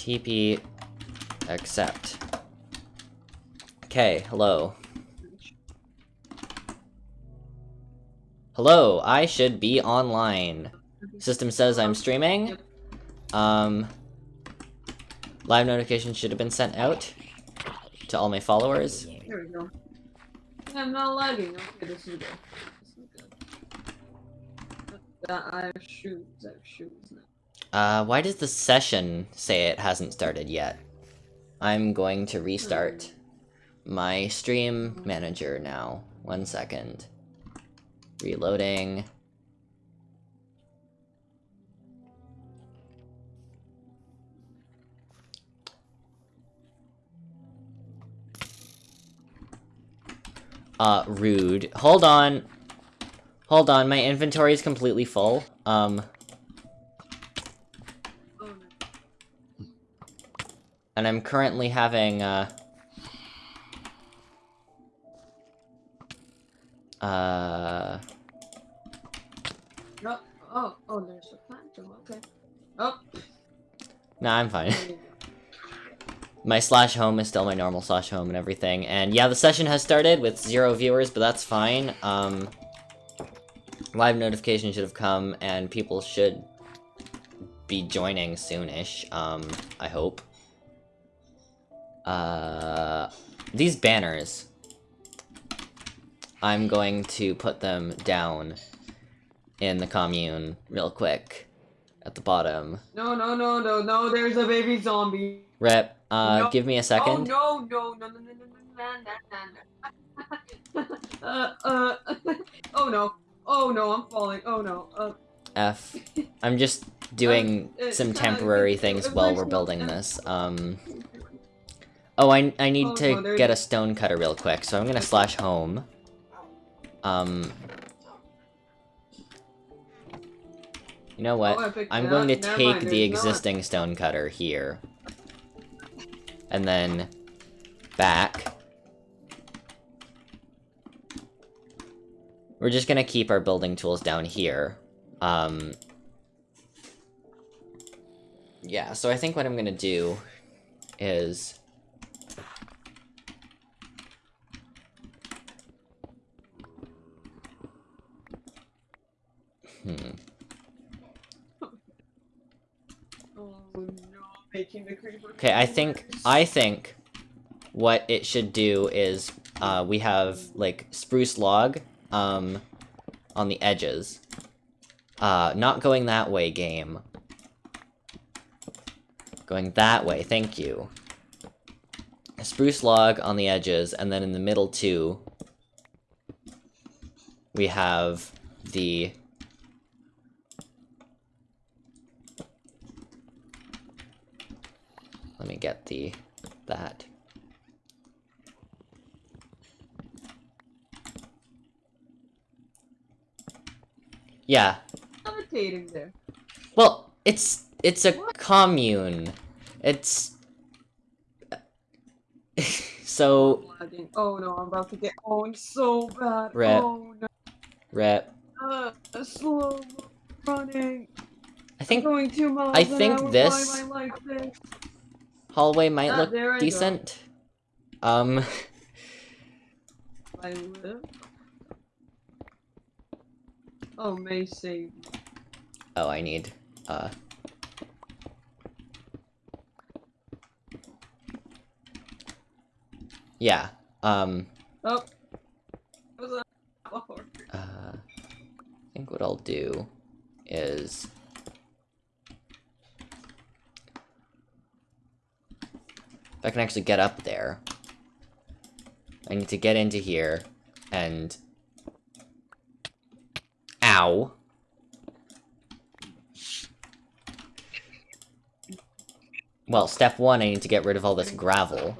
TP accept. Okay, hello. Hello, I should be online. System says I'm streaming. Um, live notification should have been sent out to all my followers. There we go. I'm not lagging. Okay, this is good. This is good. I have shoes. I have shoes now. Uh, why does the session say it hasn't started yet? I'm going to restart my stream manager now. One second. Reloading. Uh, rude. Hold on. Hold on, my inventory is completely full. Um, Oh no. And I'm currently having, uh... Uh... No. Oh, oh, there's a phantom. Okay. Oh. Nah, I'm fine. there you go. my slash home is still my normal slash home and everything. And yeah, the session has started with zero viewers, but that's fine. Um, live notification should have come, and people should be joining soonish, um, I hope. Uh, these banners, I'm going to put them down in the commune real quick at the bottom. No, no, no, no, no. There's a baby zombie. Rep, uh, No. give me a second. Oh no, no, no, no, no, no, no, no, no, no. uh, uh. oh no. Oh no, I'm falling. Oh no. Uh, F. I'm just doing Um, uh, some uh, temporary uh, things uh, while we're building this. Um. Oh, I I need Oh, to no, get a stone cutter real quick, so I'm gonna slash home. Um. You know what? Oh, I'm going to. Never take mind, the there's not. existing stone cutter here. And then back. We're just gonna keep our building tools down here. Um, yeah, so I think what I'm gonna do is... Hmm. oh no, making the creeper. Okay, I think I think what it should do is uh, we have like spruce log um, on the edges. Uh, not going that way, game. Going that way, thank you. A spruce log on the edges, and then in the middle too, we have the me get the that. Yeah. Levitating there. Well, it's it's a What? commune. It's so. Oh no, I'm about to get owned so bad. Rep. Oh no. rep. Uh, slow running. I think going two miles I think this- hallway might Ah, look I go. decent. Um I live. Oh, may save. oh, I need uh Yeah. Um Oh. Oh, Uh, I think what I'll do is... If I can actually get up there, I need to get into here, and... Ow! Well, step one, I need to get rid of all this gravel,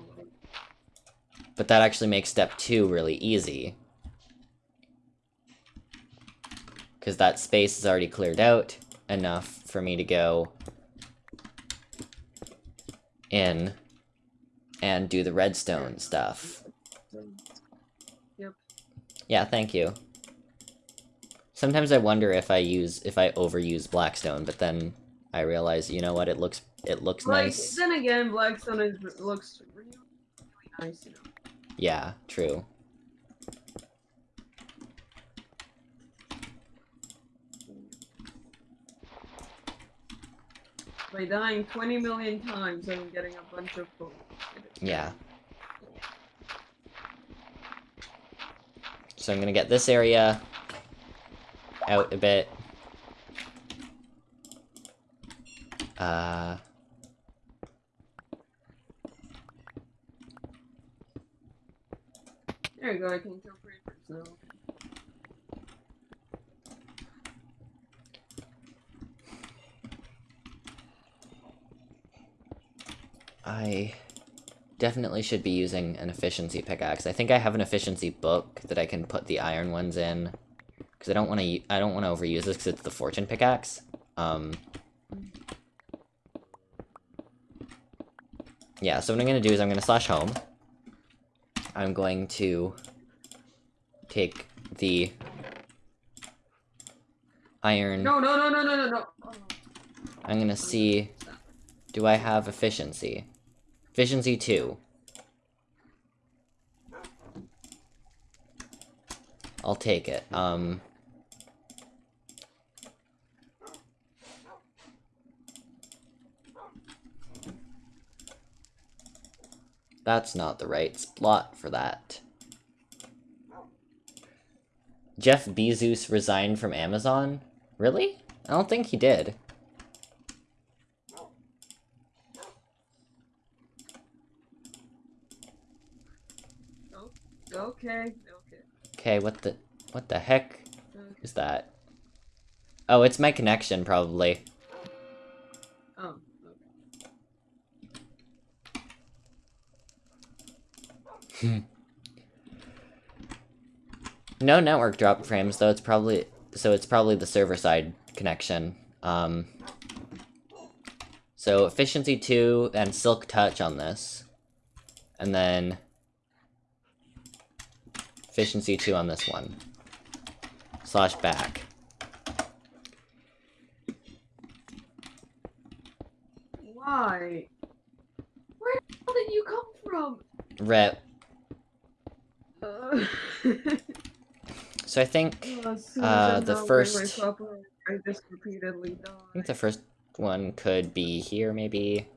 but that actually makes step two really easy. Because that space is already cleared out enough for me to go in and do the redstone stuff. Yep. Yeah, thank you. Sometimes I wonder if I use if I overuse blackstone, but then I realize, you know what, it looks it looks Like nice. then again, Blackstone is, looks really, really nice, you know. Yeah, true. By dying 20 million times, I'm getting a bunch of gold. Yeah. So I'm gonna get this area out a bit. Uh, There you go, I can kill creepers now. I definitely should be using an efficiency pickaxe. I think I have an efficiency book that I can put the iron ones in. Because I don't want to. I don't want to overuse this because it's the fortune pickaxe. Um. Yeah. So what I'm gonna do is I'm gonna slash home. I'm going to take the iron. No, no, no, no, no, no, no. I'm gonna see. Do I have efficiency? Efficiency 2. I'll take it. Um. That's not the right spot for that. Jeff Bezos resigned from Amazon? Really? I don't think he did. Okay, okay. Okay, what the what the heck okay. is that? Oh, it's my connection probably. Oh, okay. No network drop frames though. It's probably so it's probably the server side connection. Um So efficiency 2 and silk touch on this. And then efficiency 2 on this one. Slash back. Why? Where the hell did you come from? Rep. Uh, So I think as Uh, the first- I just repeatedly die. I think the first one could be here, maybe.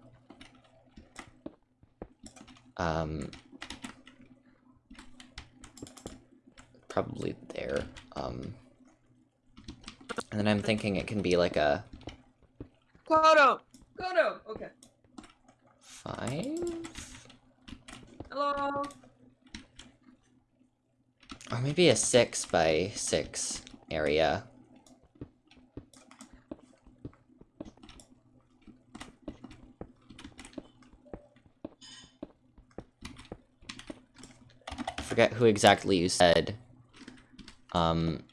Um, probably there. Um, and then I'm thinking it can be like a Kodo! Kodo! Okay. five, Hello? or maybe a six by six area. Forget who exactly you said. Um.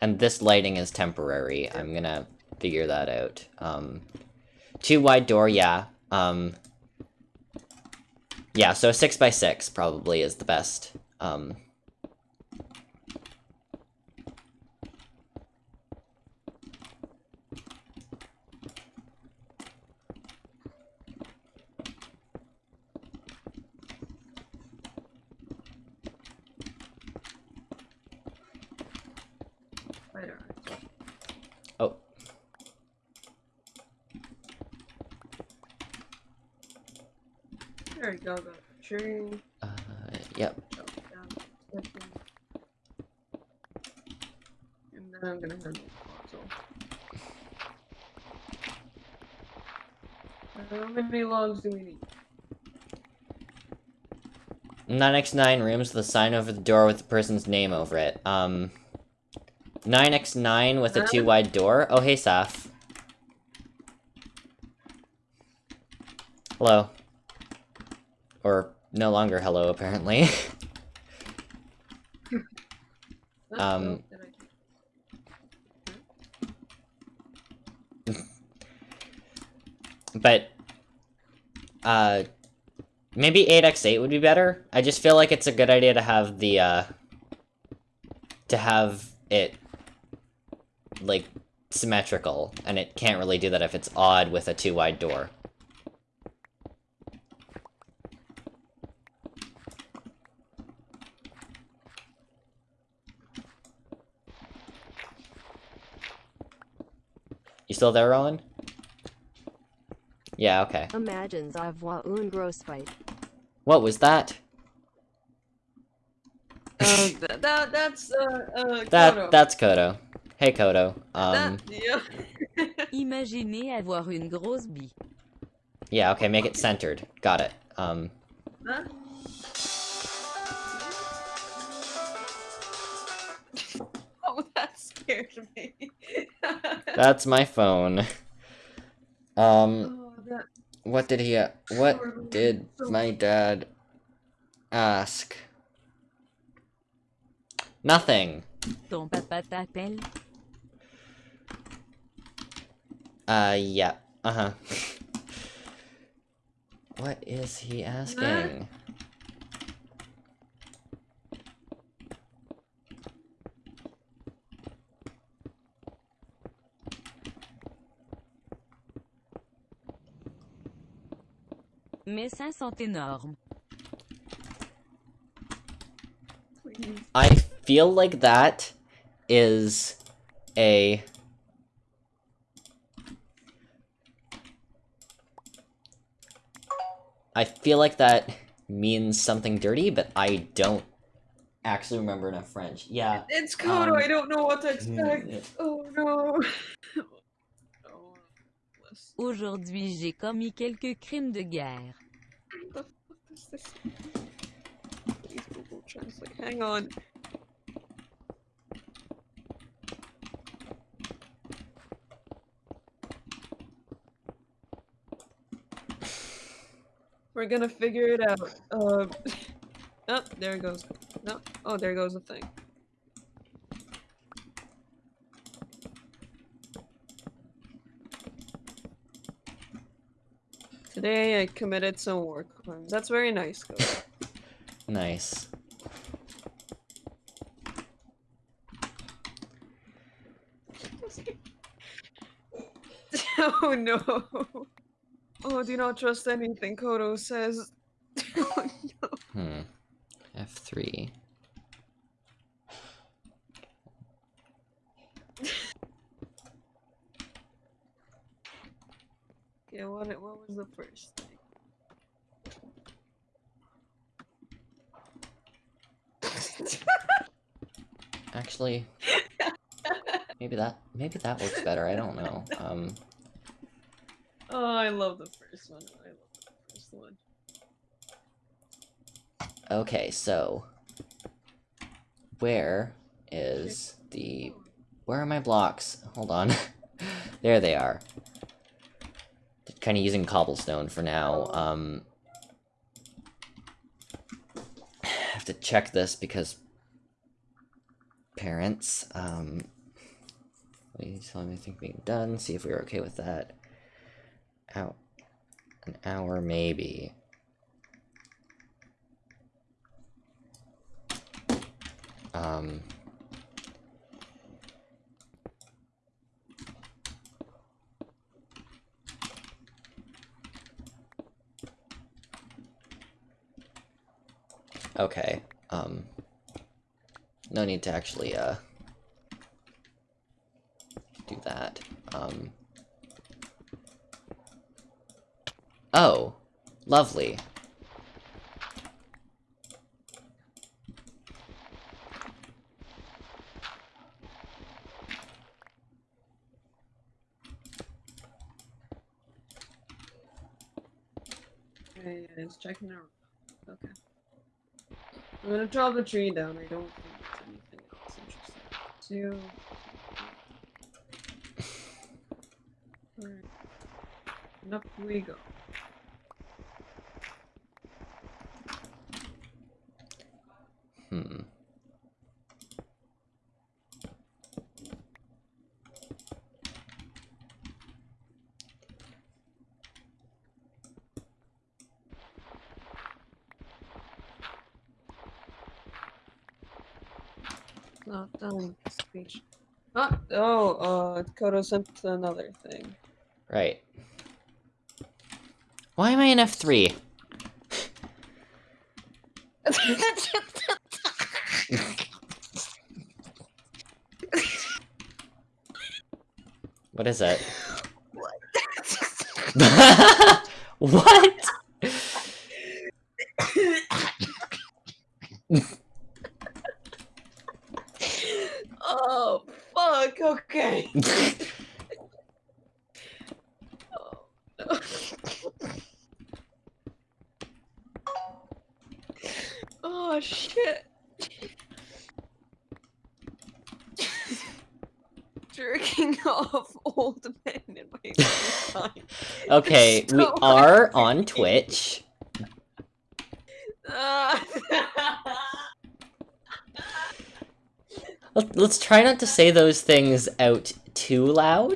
And this lighting is temporary. I'm gonna figure that out. Um, two wide door, yeah. Um, yeah, so a six by six probably is the best. Um, Spider eyes. oh, There we go, got a tree. uh, yep. chop down the section. And then I'm gonna handle the console. How many logs do we need? 9x9 rooms with a sign over the door with the person's name over it. Um, 9x9 with a two wide door. Oh, hey, Saf. Hello. No longer hello, apparently. Um, did I do? but, uh, maybe 8x8 would be better. I just feel like it's a good idea to have the, uh, to have it like symmetrical, and it can't really do that if it's odd with a two wide door. Still there, Rowan? Yeah, okay. Imagines avoir un gros fight. What was that? Uh, that, that that's uh uh. That Kodo. that's Kodo. Hey Kodo. Um That, yeah. Imaginez avoir une grosse bille. yeah, okay, make it centered. Got it. Um Huh? Scared me. that's my phone. Um oh, what did he uh, what did my dad ask? Nothing. Ton papa t'appelle. Uh yeah. Uh-huh. what is he asking? Mes seins sont énormes. I feel like that is a I feel like that means something dirty, but I don't actually remember enough French. Yeah. It's Kodo. Um, I don't know what to expect. Oh no. Aujourd'hui, j'ai commis quelques crimes de guerre. What the fuck is this? Hang on. We're gonna figure it out. Um. oh, there it goes. No. Oh, there goes the thing. Today I committed some war crimes. That's very nice, Kodo. Nice. oh no. Oh, do not trust anything Kodo says. oh no. Hmm. F3. Okay, what, what was the first thing? Actually, maybe that maybe that works better. I don't know. Um oh, I love the first one. I love the first one. Okay, so where is the where are my blocks? Hold on. there they are. Kind of using cobblestone for now. Um I have to check this because parents um tell me think being done, see if we are okay with that. Out an hour maybe. Um, okay, um, no need to actually, uh, do that. Um, oh, lovely. Okay, it's checking out. Okay. I'm gonna chop the tree down. I don't think there's anything else interesting. Two. Alright. And up we go. Hmm. not done. Speech. Ah, oh, uh, Kodo sent another thing. Right. Why am I in F3? What is it? what? oh, fuck, okay. oh, no. oh, shit. Jerking off old men in my free Okay, we So are on Twitch. Let- Let's try not to say those things out too loud.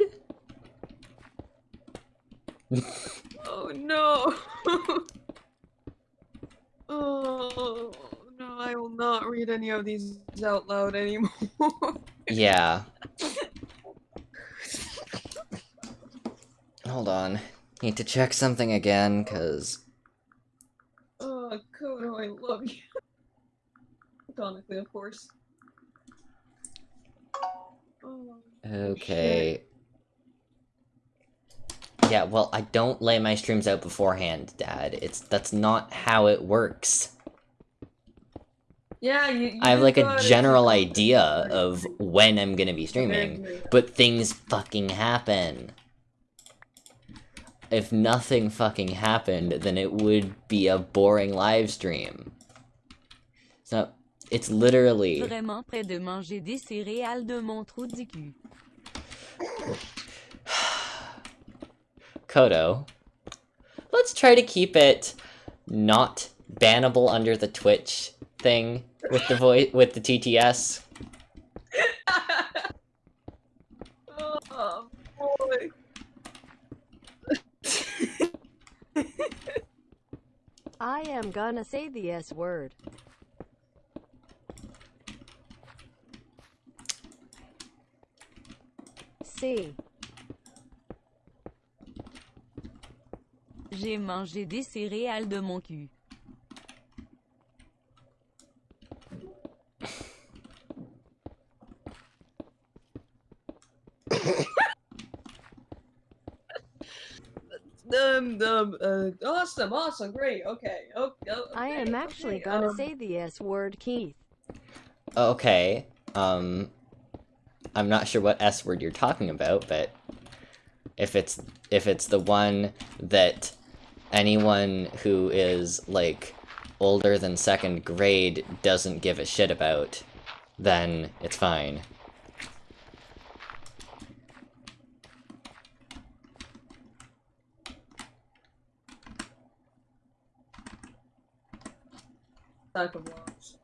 oh no. oh no, I will not read any of these out loud anymore. Yeah. Hold on. Need to check something again, cause... oh, Kodo, oh, I love you. Platonically, of course. Oh, Okay. Yeah, well, I don't lay my streams out beforehand, Dad. It's- that's not how it works. Yeah, you. you I have like a general idea of when I'm gonna be streaming, but things fucking happen. If nothing fucking happened, then it would be a boring live stream. So, it's literally... Vraiment près de manger des céréales de mon trou du cul. Kodo. Let's try to keep it not bannable under the Twitch thing with the voice with the TTS. oh boy. I am gonna say the S word. C. J'ai mangé des céréales de mon cul. Um, um, uh, awesome, awesome, great, okay, okay. I am actually gonna say the S word, Keith. Okay. Um I'm not sure what S word you're talking about, but if it's if it's the one that anyone who is like older than second grade doesn't give a shit about, then it's fine. Type of laws.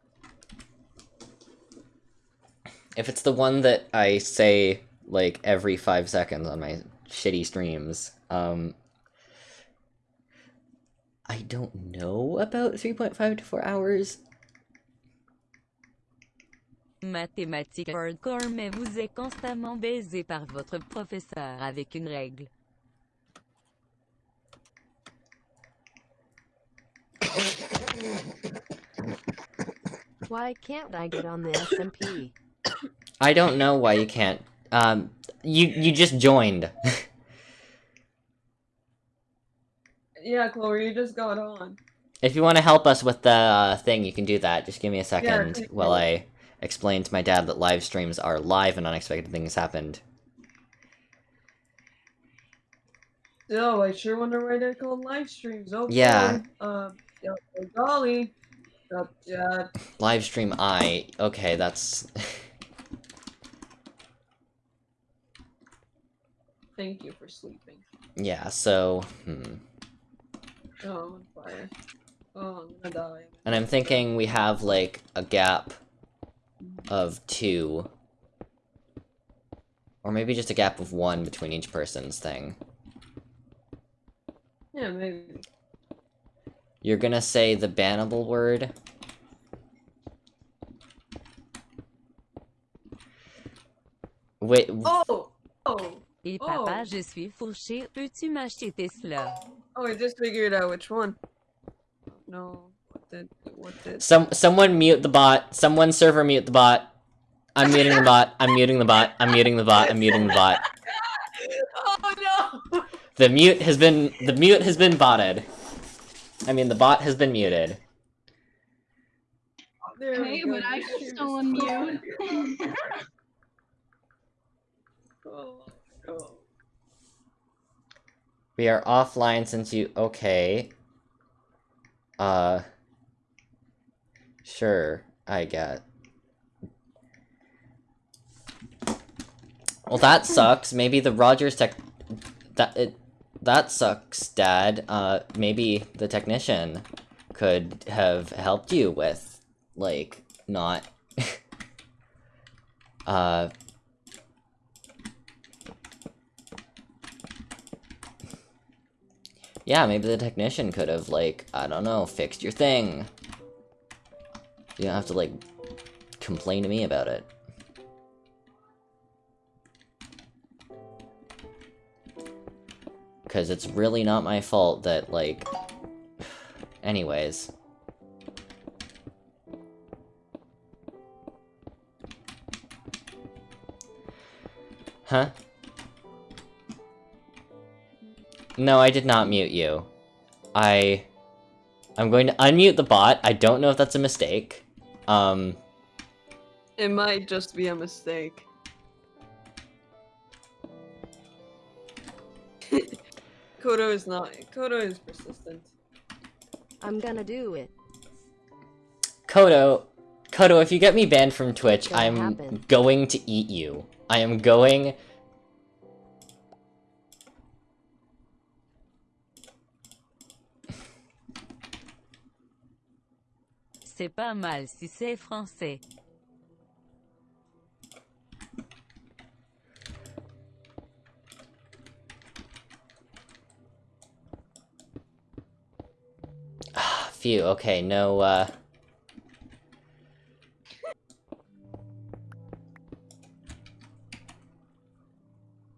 If it's the one that I say like every five seconds on my shitty streams, um I don't know about 3.5 to 4 hours. Mathématiques hardcore, mais vous êtes constamment baisé par votre professeur avec une règle. Why can't I get on the SMP? I don't know why you can't. Um, you you just joined. Yeah, Chloe, you just got on. if you want to help us with the uh, thing, you can do that. Just give me a second thank while. I explain to my dad that live streams are live and unexpected things happened. Oh, I sure wonder why they're called live streams. Oh, Yeah. boy. Um, yeah, oh, golly. Live stream I. Okay, that's. thank you for sleeping. yeah. So, hmm. Oh, I'm on fire. Oh, I'm gonna die. And I'm thinking we have like a gap of two. Or maybe just a gap of one between each person's thing. Yeah, maybe. You're gonna say the bannable word. Wait, Oh! Oh! Et Oh. papa, je suis fourché, peux-tu m'acheter Tesla? Oh, I just figured out which one. No. What did... What did... some someone mute the bot. Someone server mute the bot. I'm muting the bot. I'm muting the bot. I'm muting the bot. I'm muting the bot. Oh no! The mute has been the mute has been botted. I mean the bot has been muted. There we go. but I can still unmute. We are offline since you okay. Uh Sure, I get. Well that sucks. Maybe the Rogers tech that it that sucks, Dad. Uh maybe the technician could have helped you with like not uh Yeah, maybe the technician could have, like, I don't know, fixed your thing. You don't have to, like, complain to me about it. Because it's really not my fault that, like... Anyways. Huh? No, I did not mute you. I... I'm going to unmute the bot. I don't know if that's a mistake. Um, It might just be a mistake. Kodo is not. Kodo is persistent. I'm gonna do it. Kodo, Kodo, if you get me banned from Twitch, Gonna I'm happen. going to eat you. I am going... C'est pas mal si c'est français. Phew, okay, no, uh...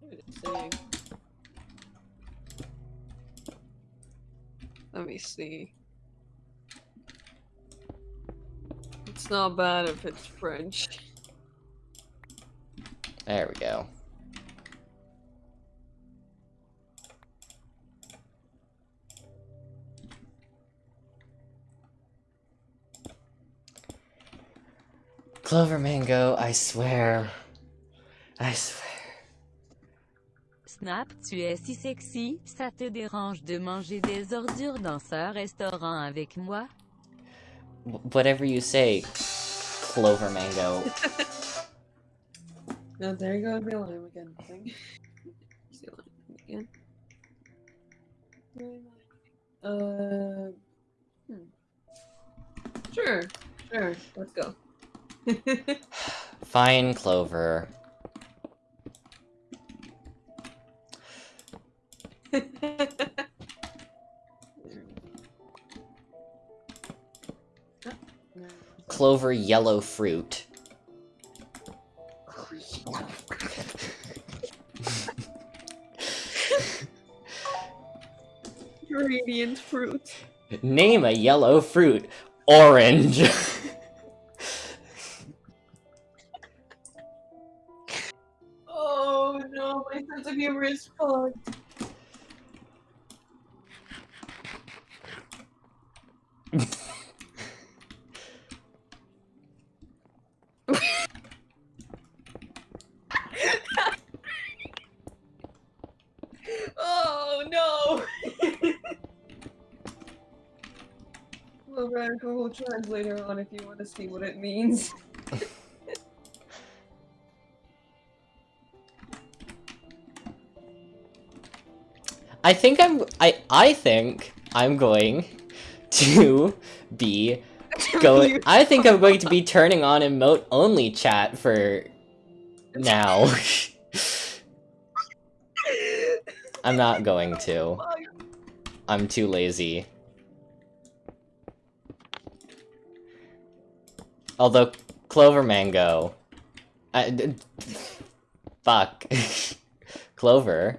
What did it say? Let me see. It's not bad if it's French. There we go. Clover Mango, I swear. I swear. Snap, tu es si sexy, ça te dérange de manger des ordures dans ce restaurant avec moi? Whatever you say, Clover Mango. No, there you go, the alarm again. Thing. It's the alarm again. Uh, hmm. Sure, sure, let's go. Fine, Clover. Clover yellow fruit. Radiant fruit. Name a yellow fruit. Orange. my sense of humor is fucked. oh no! we'll write Google Translator on if you want to see what it means. I think I'm I I think I'm going to be going I think I'm going to be turning on emote only chat for now. I'm not going to. I'm too lazy. Although Clover Mango I, Fuck. Clover.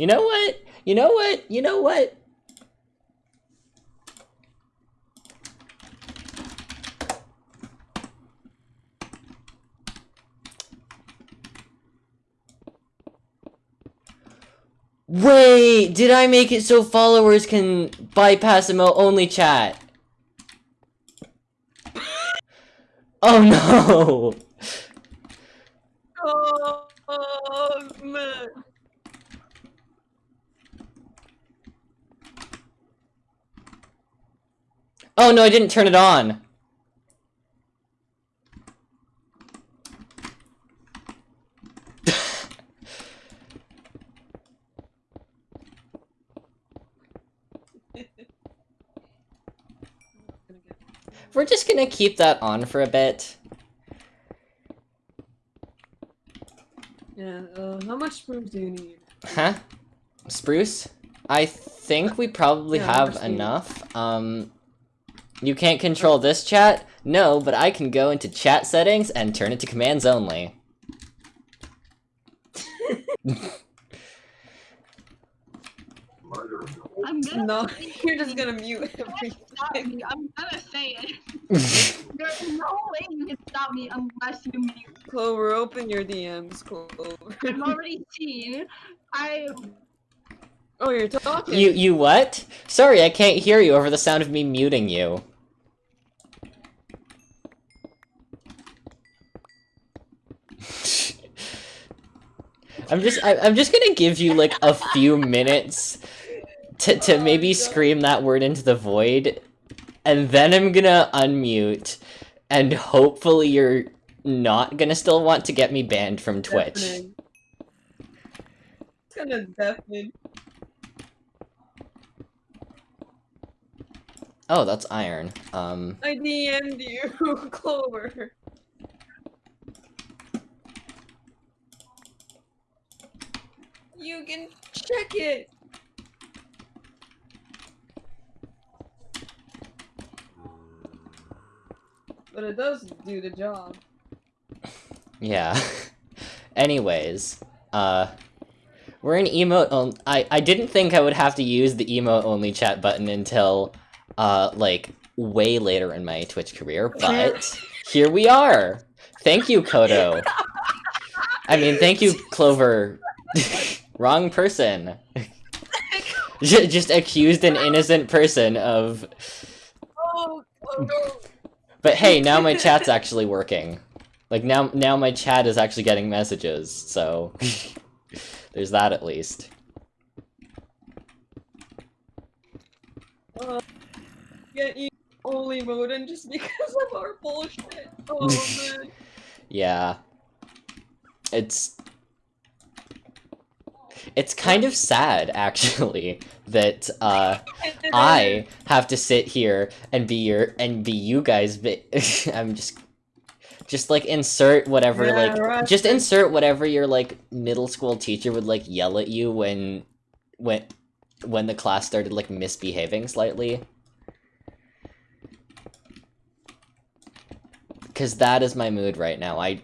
You know what? You know what? You know what? Wait, did I make it so followers can bypass emote only chat? Oh no! Oh, man. Oh no, I didn't turn it on. We're just gonna keep that on for a bit. Yeah, uh, how much proof do you need? Huh? Spruce? I think we probably Yeah, have enough. Um, you can't control this chat? No, but I can go into chat settings and turn it to commands only. I'm gonna No, you're just gonna mute everything. I'm gonna say it. There's no way you can stop me unless you mute. Clover, open your DMs, Clover. I've already seen. I oh, you're talking. You you what? Sorry, I can't hear you over the sound of me muting you. I'm just I, I'm just gonna give you like a few minutes to to Oh, maybe scream that word into the void, and then I'm gonna unmute, and hopefully you're not gonna still want to get me banned from Twitch. Deafening. It's gonna deafen. Oh, that's iron. Um. I DM'd you, Clover. You can it. But it does do the job. Yeah. Anyways, uh, we're in emote. On- I I didn't think I would have to use the emote only chat button until, uh, like way later in my Twitch career, but here we are. Thank you, Kodo. I mean, thank you, Clover. Wrong person. Just accused an innocent person of. Oh, oh no. But hey, now my chat's actually working. Like now, now my chat is actually getting messages. So there's that at least. Uh, get you only Modin just because of our bullshit. Oh man. Yeah. It's it's kind of sad actually that uh I have to sit here and be your and be you guys but I'm just just like insert whatever Yeah, like right. just insert whatever your like middle school teacher would like yell at you when when when the class started like misbehaving slightly. Cause that is my mood right now. I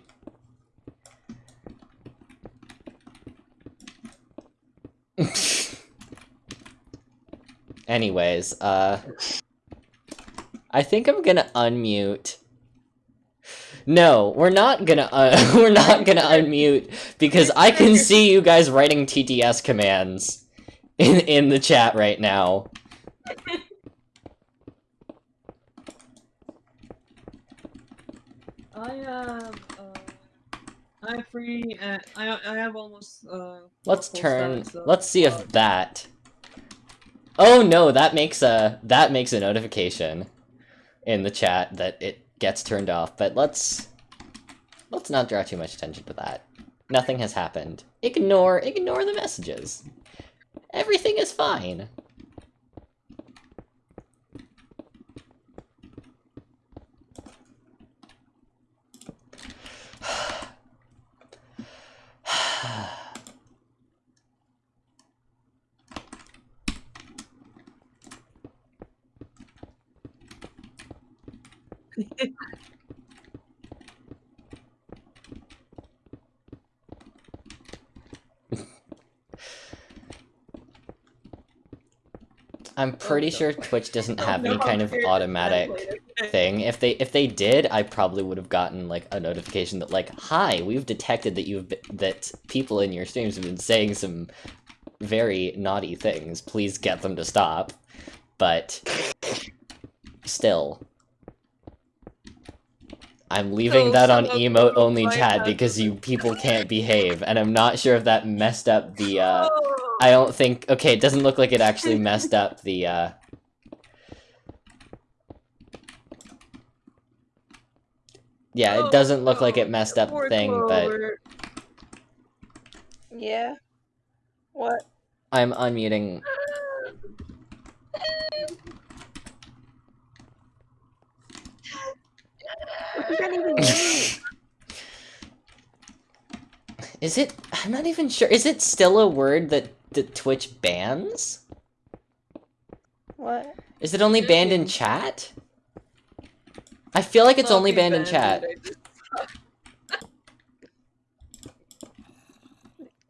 Anyways, uh I think I'm gonna unmute. No, we're not gonna uh, we're not gonna unmute because I can see you guys writing TTS commands in in the chat right now. I uh, I'm free and I I have almost uh. Let's turn. of- Let's see if that. Oh no, that makes a that makes a notification in the chat that it gets turned off. But let's let's not draw too much attention to that. Nothing has happened. Ignore ignore the messages. Everything is fine. 하... I'm pretty sure Twitch doesn't Oh, have any kind of automatic thing. If they if they did, I probably would have gotten like a notification that like, "Hi, we've detected that you've be- that people in your streams have been saying some very naughty things. Please get them to stop." But still I'm leaving So that on emote only chat because you people can't behave and I'm not sure if that messed up the uh Oh, I don't think. Okay, it doesn't look like it actually messed up the. uh... Yeah, it doesn't look like it messed up the thing, but Yeah. What? I'm unmuting. What does that even mean? Is it? I'm not even sure. Is it still a word that that Twitch bans? What? Is it only banned in chat? I feel like it's Not only be banned in chat. I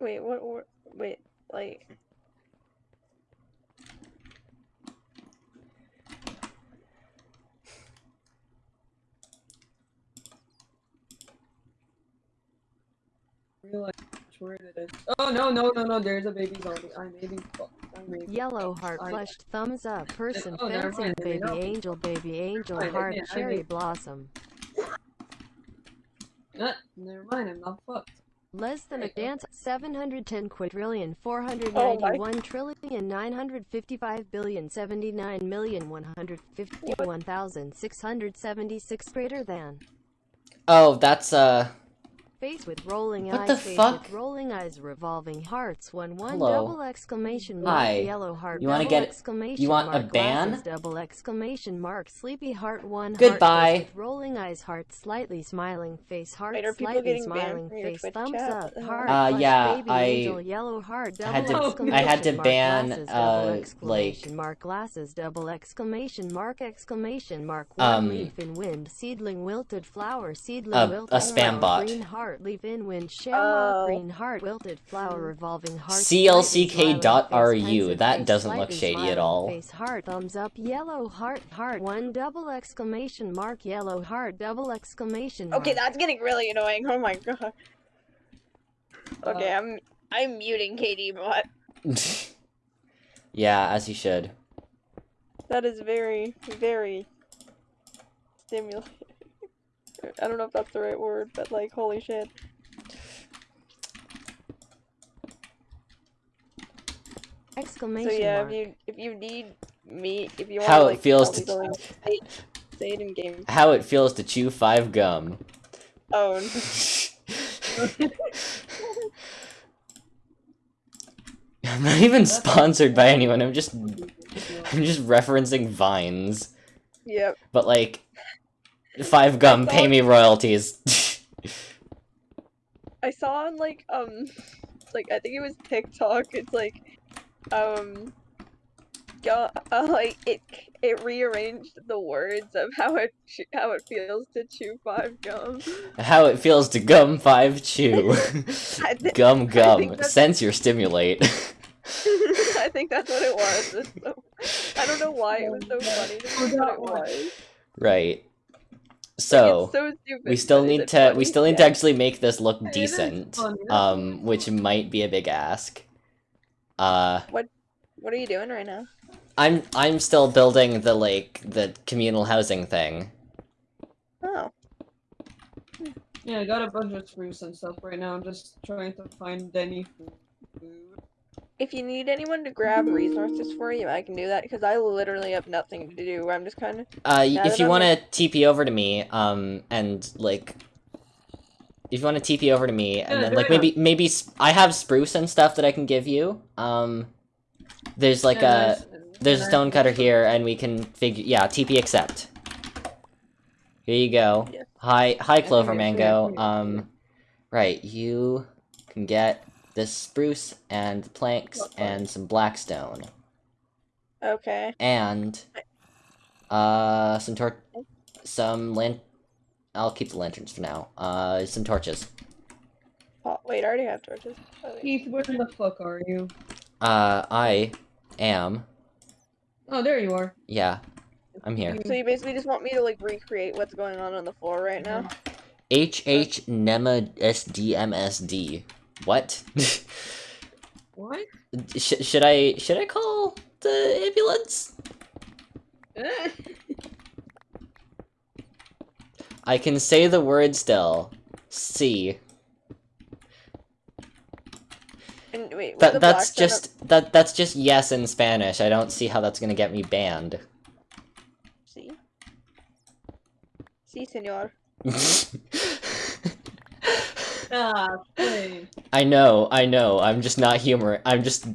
Wait, what? wor- Wait, like. realize which word it is. Oh no no no no! There's a baby zombie. I'm baby. I'm baby. Yellow heart I- flushed thumbs up person Oh, fencing mind, baby go. angel baby angel Fine, heart yeah, I cherry mean- blossom. Uh, never mind. I'm not fucked. Less than a There you go. dance 710 quadrillion Oh 491 trillion 955 billion 79 million 151,676 greater than. Oh, that's uh. Face with rolling What eyes, the face fuck? with rolling eyes, revolving hearts, one one Hello. double exclamation mark, Hi. yellow heart, You wanna get- exclamation you want a ban? glasses, double exclamation mark, sleepy heart, one Goodbye. heart, with rolling eyes, heart, slightly smiling face, heart, Wait, are people slightly getting banned smiling face, thumbs chat? up, What the hell? heart, Uh, yeah, baby I angel, yellow heart, double had to- I had to exclamation mark, ban, glasses, uh, like- mark, glasses, double exclamation mark, exclamation mark, one Um, leaf in wind, seedling wilted flower, seedling A- a spam flower, bot. green heart, leaf in wind, shamrock, Oh. green heart, wilted flower, revolving heart, CLCK.RU, that doesn't look shady at all. Face heart, thumbs up, yellow heart, heart, one double exclamation mark, yellow heart, double exclamation mark. Okay, that's getting really annoying. Oh my god. Okay, Uh, I'm I'm muting KD but yeah, as you should. That is very, very stimulating. I don't know if that's the right word, but like, holy shit. Exclamation So yeah, mark. if you if you need me, if you want How to it like feels tell me to- something, say, say it in game. How it feels to chew five gum. Oh, No. I'm not even sponsored by anyone. I'm just I'm just referencing vines. yep. But like five gum, pay me royalties. I saw on like um, like I think it was TikTok. It's like, um, uh, like it it rearranged the words of how it how it feels to chew five gum. How it feels to gum five chew. Gum gum. Sense your stimulate. I think that's what it was. So, I don't know why it was so funny but it was. right. Like, So it's so we still need to funny? we still need to actually make this look It is decent. Um which might be a big ask. Uh what What are you doing right now? I'm I'm still building the like the communal housing thing. Oh, Yeah, I got a bunch of spruce and stuff right now. I'm just trying to find any food. If you need anyone to grab resources for you, I can do that because I literally have nothing to do. I'm just kind of Uh, if you want to TP over to me, um, and like, if you want to TP over to me, and Yeah, then like it. maybe maybe I have spruce and stuff that I can give you. Um, there's like Yeah, a nice. there's a Nice. stone cutter here, and we can figure yeah TP accept. Here you go. Yeah. Hi hi Clover Mango. Um, right you can get this spruce and planks What and some blackstone okay. and uh some tor some lan- I'll keep the lanterns for now. Uh, some torches. Oh, wait, I already have torches. Oh, wait. Keith, where the fuck are you? Uh, I am. Oh, there you are. Yeah, I'm here. So you basically just want me to like recreate what's going on on the floor right now? H H Nema SDMSD. What? What? Sh- should I should I call the ambulance? I can say the word still. C. And wait, That that's just that that's just yes in Spanish. I don't see how that's gonna get me banned. up- See? See, senor. Play. I know, I know. I'm just not humor. I'm just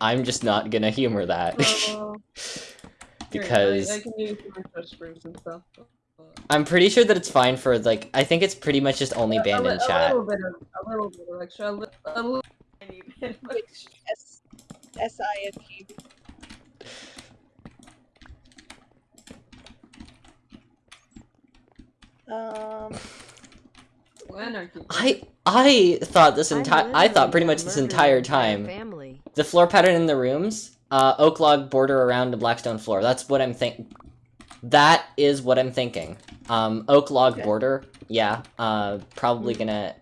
I'm just not gonna humor that. Oh. Because- I, I can use my touch screens and stuff. I'm pretty sure that it's fine for like I think it's pretty much just only banned in chat. A little bit of a little bit of extra, a, li- a little tiny bit of extra. S S I N G. Um, Anarchy. I I thought this entire I thought pretty much this entire time Family. the floor pattern in the rooms, uh, oak log border around the blackstone floor. That's what I'm think. That is what I'm thinking. Um, oak log Okay. border. Yeah. Uh, probably gonna.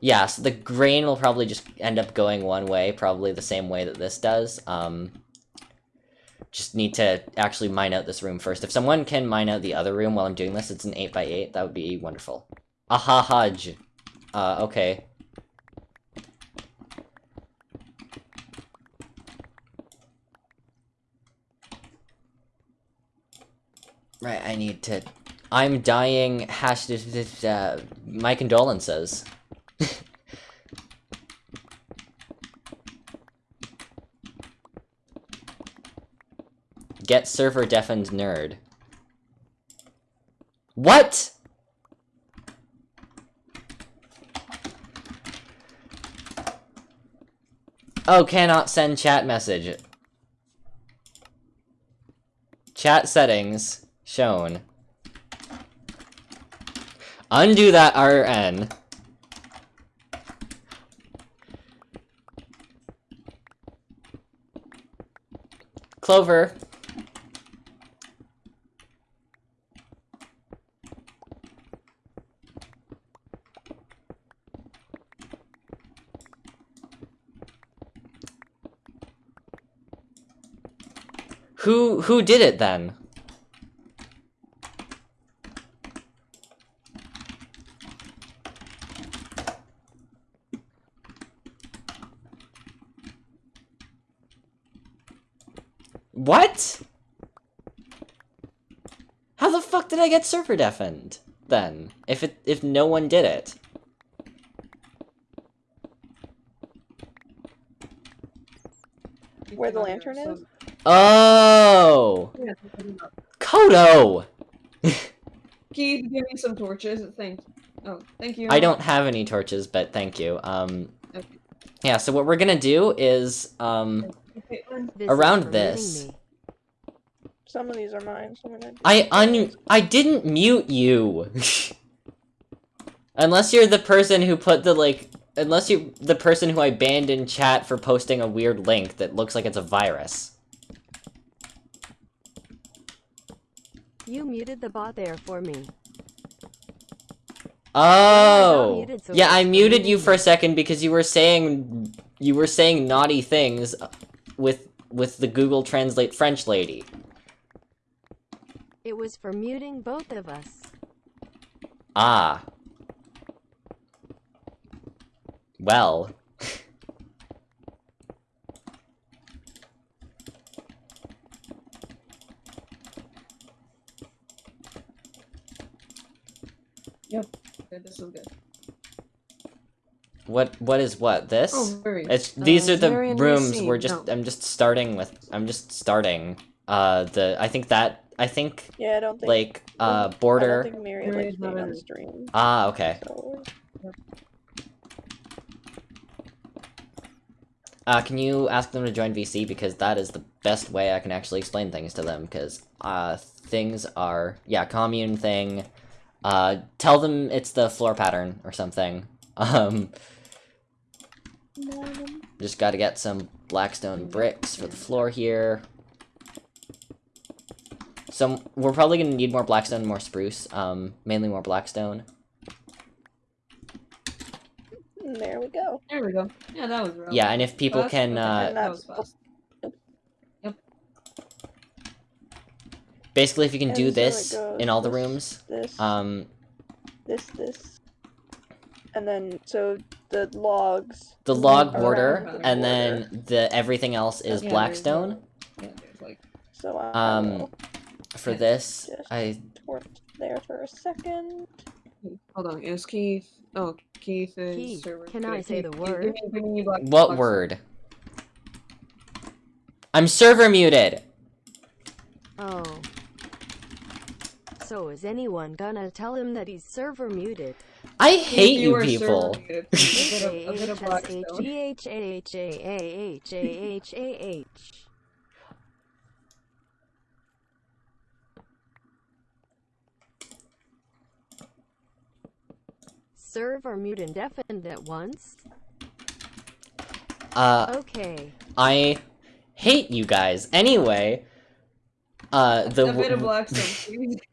Yeah. So the grain will probably just end up going one way, probably the same way that this does. Um. Just need to actually mine out this room first. If someone can mine out the other room while I'm doing this, it's an 8x8, that would be wonderful. Aha Hajj. Uh, okay. Right, I need to. I'm dying. Hash. Uh, my condolences. Get server deafened nerd. What? Oh, cannot send chat message. Chat settings shown. Undo that RN. Clover. Who who did it then? What? How the fuck did I get server deafened then? If it if no one did it. Where the lantern is? Oh, Yeah, put it up. Kodo. Keith, give me some torches. Thank. you. Oh, thank you. I don't have any torches, but thank you. Um, Okay. yeah. So what we're gonna do is um, Caitlin, This Around for this. me. some of these are mine. So I'm gonna. I un I didn't mute you. Unless you're the person who put the like unless you the person who I banned in chat for posting a weird link that looks like it's a virus. You muted the bot there for me. Oh. muted, so yeah, I muted you for a second because you were saying you were saying naughty things with with the Google Translate French lady. It was for muting both of us. Ah. Well. Okay, this is good. What what is what? This? Oh, very. It's these uh, are the rooms we're just No. I'm just starting with I'm just starting uh the I think that I think Yeah, I don't think. like uh I don't border think Mary Mary likes being on in the it. stream. ah okay So Uh, can you ask them to join VC because that is the best way I can actually explain things to them because uh, things are yeah commune thing. Uh, tell them it's the floor pattern or something. Um, just got to get some blackstone bricks for the floor here. So we're probably gonna need more blackstone, and more spruce. Um, mainly more blackstone. There we go. There we go. Yeah, that was rough. Yeah, and if people Fast? can, Okay, uh, that was fast. Basically, if you can And do so this goes in all the rooms, This, um, this, this, and then so the logs. the log Around border, the and border. then the everything else is Yeah, blackstone. no- there's like So I Um, For this, Yes. I torch there for a second. hold on, is Keith oh Keith is Keith, server. can yeah, I say Keith, the word? Give me, give me black, what word? I'm server muted. Oh. So is anyone gonna tell him that he's server muted? I hate you are people. muted. a bit of, a bit of blackstone. H-A-H-A-H-A-H-A-H-A-H. Server mute and deafened at once? Uh, Okay. I hate you guys. Anyway, uh, the a bit of w- blackstone, please.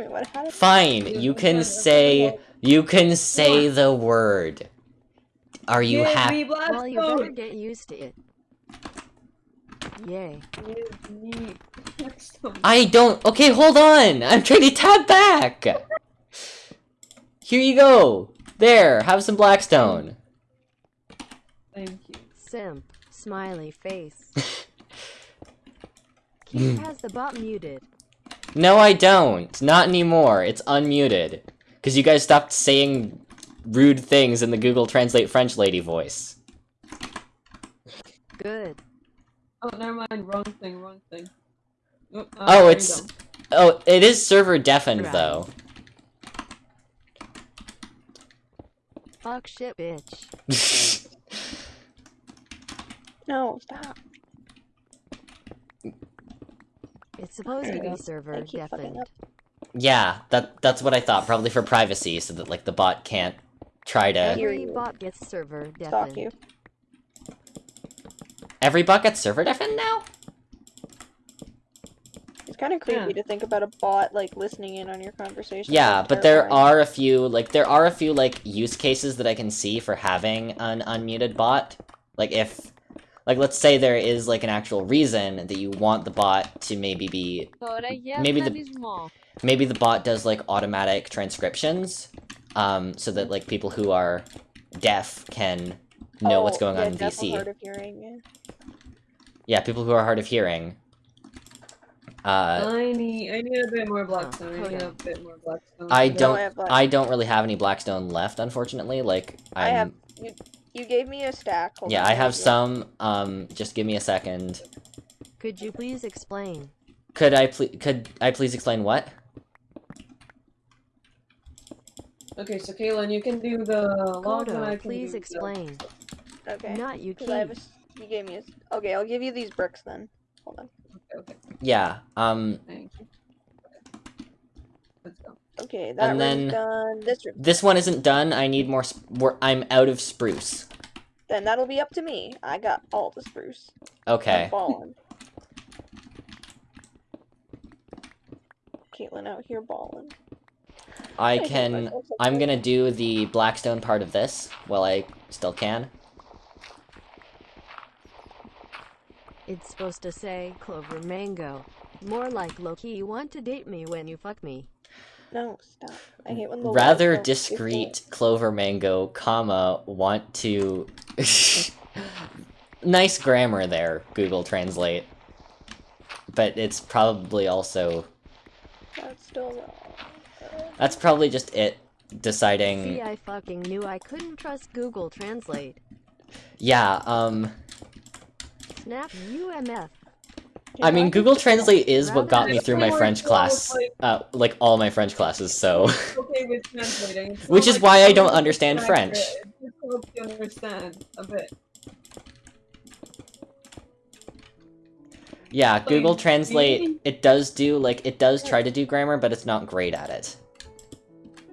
Wait, what? How did fine. Yeah, You can say you can say What? the word. Are you happy? Well, you better blackstone. get used to it. Yay. Give me blackstone. I don't. Okay, hold on. I'm trying to tap back. Here you go. There, have some blackstone. Thank you. Simp. Smiley face. Keith has the bot muted. No, I don't. Not anymore. It's unmuted. Because you guys stopped saying rude things in the Google Translate French lady voice. Good. Oh, never mind. Wrong thing. Wrong thing. Oh, uh, Oh, it's- Oh, it is server deafened, Right. though. Fuck shit, bitch. No, stop. It's supposed to be server I deafened. yeah, that that's what I thought. Probably for privacy, so that, like, the bot can't try to... Every you. bot gets server Stalk deafened. you. Every bot gets server deafened now? It's kind of creepy Yeah. to think about a bot like listening in on your conversation. Yeah, but there are a few, like, there are a few, like, use cases that I can see for having an unmuted bot. Like, if, like, let's say there is, like, an actual reason that you want the bot to maybe be, Maybe the- maybe the bot does, like, automatic transcriptions, um, so that, like, people who are deaf can know what's Oh, going yeah, on in deaf or VC. hard of hearing. Yeah. Yeah, people who are hard of hearing. Uh, I need. I need a bit more blackstone. I need a bit more blackstone. I don't- I have black. I don't really have any blackstone left, unfortunately, like, I'm... I have. You, you gave me a stack. Hold Yeah, on, I have see. some, um, just give me a second. Could you please explain? Could I please, could I please explain what? Okay, so Kaylin, you can do the log and I Kodo, can please do explain. Okay. Not you, 'cause I a you gave me a. s- Okay, I'll give you these bricks then. Hold on. Okay, okay, Yeah, um, thank you. Okay. Let's go. Okay, that And then- done. This room. this one isn't done, I need more, sp- we're, I'm out of spruce. Then that'll be up to me. I got all the spruce. Okay, I'm balling. Caitlin out here balling. I can, I'm gonna do the blackstone part of this, while I still can. It's supposed to say clover mango. More like Loki, you want to date me when you fuck me. No, stop. I hate when the Rather lights don't discreet clover mango, comma, want to... nice grammar there, Google Translate. But it's probably also That's still wrong. That's probably just it deciding. See, I fucking knew I couldn't trust Google Translate. Yeah, um Snap UMF. I mean Google Translate is what got me through my French class. like- Uh like all my French classes, so Okay with translating. It's Which is like why I don't understand French. Helps you understand a bit. Yeah, Google Like, Translate, really? it does do, like, it does try to do grammar, but it's not great at it.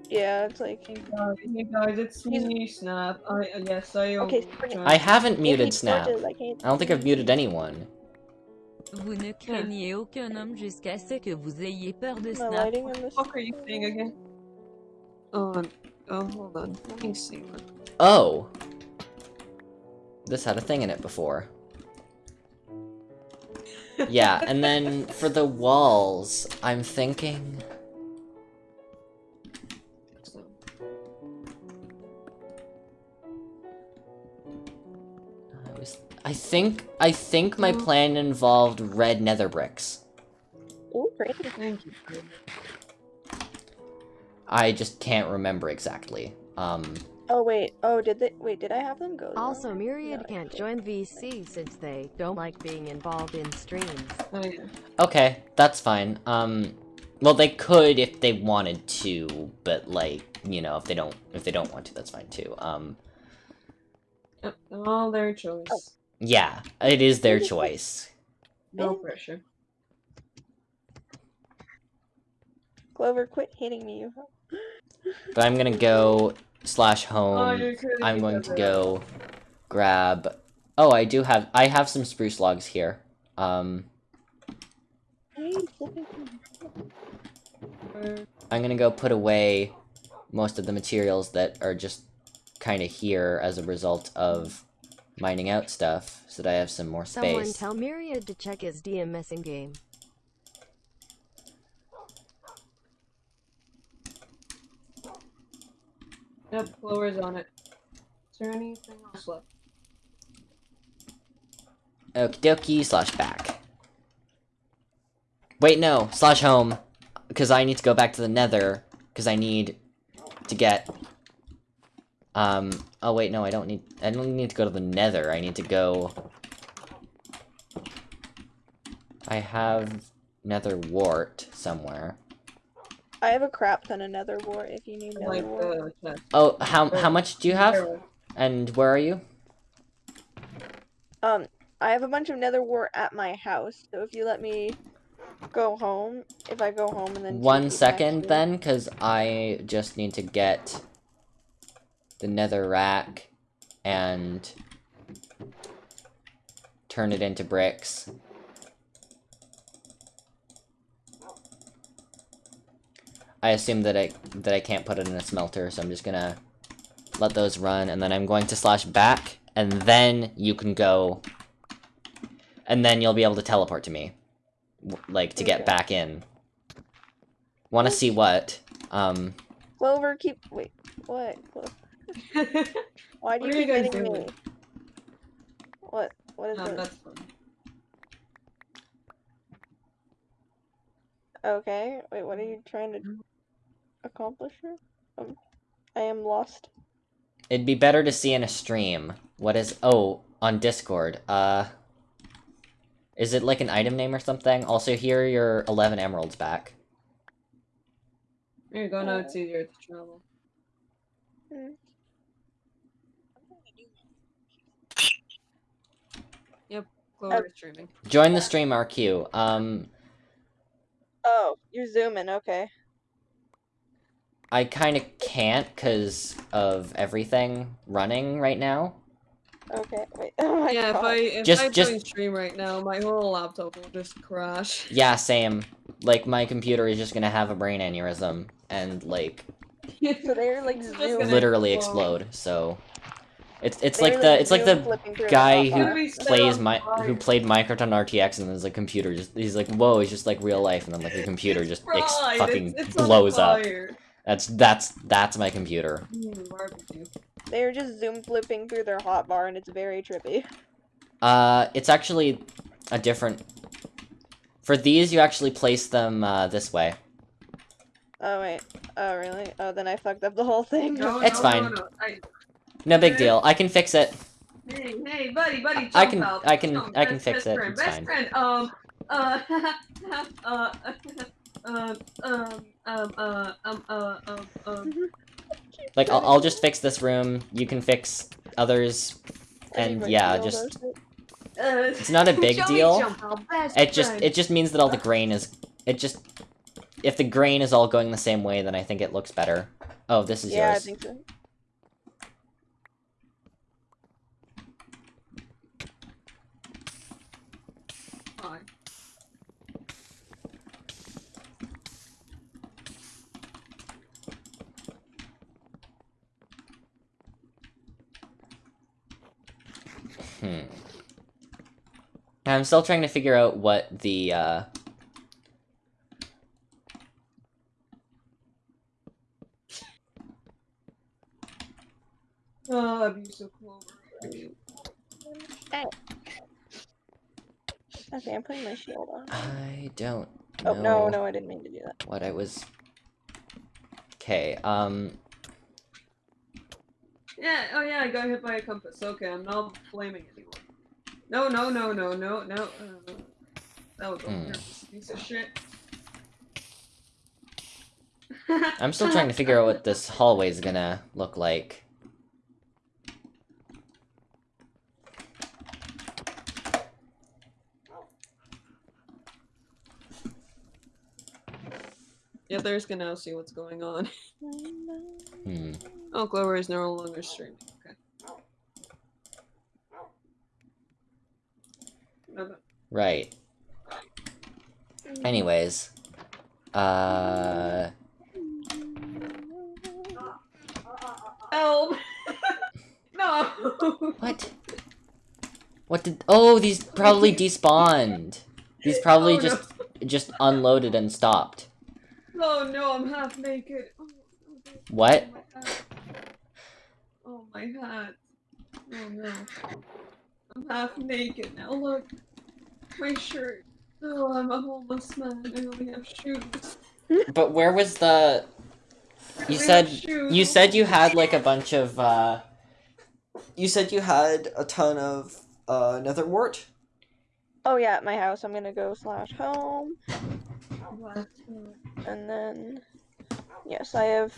Yeah, it's like Hey guys, hey guys, it's me, Snap. I uh, yes, I. Okay, bring it. I haven't muted Snap. touches, I I don't think I've muted anyone. Vous ne craignez aucun homme jusqu'à ce que vous ayez peur de Am I Snap. lighting in this? What the fuck are you saying again? Oh, um, oh, hold on. Let me see. Oh! This had a thing in it before. Yeah, and then for the walls, I'm thinking... I think... I think my plan involved red nether bricks. Ooh, great. Thank you. I just can't remember exactly. Um, Oh wait. Oh, did they? Wait, did I have them go? there? Also, Myriad No, can't join VC since they don't like being involved in streams. Oh yeah. okay, that's fine. Um, well, they could if they wanted to, but like, you know, if they don't, if they don't want to, that's fine too. Um, Yep, all their choice. Oh. yeah, it is their choice. No pressure. Clover, quit hitting me. But I'm gonna go slash oh, home. you're I'm going to go grab. Oh, I do have. I have some spruce logs here. Um, Hey, flipping through. I'm gonna go put away most of the materials that are just kind of here as a result of mining out stuff, so that I have some more space. Someone space. tell Myriad to check his DMS in game. Yep, Clover's on it. Is there anything else left? Okie dokie, slash back. Wait, no, slash home. Because I need to go back to the nether. Because I need to get... Um, oh wait, no, I don't need... I don't need to go to the nether. I need to go... I have nether wart somewhere. I have a crap ton of nether wart if you need nether wart. Oh, how, how much do you have? And where are you? Um, I have a bunch of nether wart at my house, so if you let me go home, if I go home and then One take you back second to- then, because I just need to get the nether rack and turn it into bricks. I assume that I that I can't put it in a smelter, so I'm just gonna let those run, and then I'm going to slash back, and then you can go, and then you'll be able to teleport to me, like to get back in. Want to see what? Um, Clover, keep wait. What? Clo- Why do What you are you keep guys hitting doing? me? What? What is no, this? that's. Okay. Wait, what are you trying to accomplish here? Um, I am lost. it'd be better to see in a stream. What is? Oh, on Discord. Uh, is it like an item name or something? Also, here are your 11 emeralds back. There you go, now it's easier to travel. Hmm. Clover's streaming. Join the stream, RQ. Um, Oh, you're zooming. Okay. I kind of can't because of everything running right now. Okay. Wait. Oh my yeah, god. if I if Just- I just- stream right now, my whole laptop will just crash. Yeah, same. Like, my computer is just gonna have a brain aneurysm and, like, So they're like It's just zoom. gonna literally explode. explode, so... It's, it's they're, like the, it's like the flipping through the guy who plays my who played Minecraft on RTX and then the computer just he's like whoa it's just like real life and then like the computer just ex- fucking it's- it's blows up. That's that's that's my computer. They're just zoom flipping through their hotbar, and it's very trippy. Uh, it's actually a different. For these, you actually place them uh, this way. Oh wait. Oh really? Oh, then I fucked up the whole thing. No, It's no, fine. No, no. I, No big deal. I can fix it. hey, hey, buddy, buddy, I can- out. I can- Jump, I can best- fix best it, Friend, it's best fine. friend. Um, uh, uh, um, um, um, uh, um, uh, um, um. Like I'll, I'll just fix this room. You can fix others, and yeah, just. Uh, It's not a big deal. jump our best It just it just means that all the grain is it just if the grain is all going the same way, then I think it looks better. Oh, this is yeah, I think so. Fine. Hmm. I'm still trying to figure out what the uh Oh, abuse of clover. Okay, I'm putting my shield on. I don't Oh no, no, I didn't mean to do that. what I was Okay, um Yeah, oh yeah, I got hit by a compass. Okay, I'm not blaming anyone. No, no, no, no, no, no. Uh, that was a Hmm. piece of shit. I'm still trying to figure out what this hallway is gonna look like. Yeah, there's gonna see what's going on. Hmm. Oh, Clover is no longer streaming. Okay. No, no. Right. Anyways. Uh Help! no! what? What did Oh, these probably despawned. These probably Oh, no. just just unloaded and stopped. Oh no, I'm half naked. Oh, oh. What? Oh my hat. Oh my hat. Oh no. I'm half naked now, look. My shirt. Oh, I'm a homeless man. I only have shoes. But where was the You said you said you had like a bunch of uh You said you had a ton of uh nether wart? Oh yeah, at my house, I'm gonna go slash home, and then yes, I have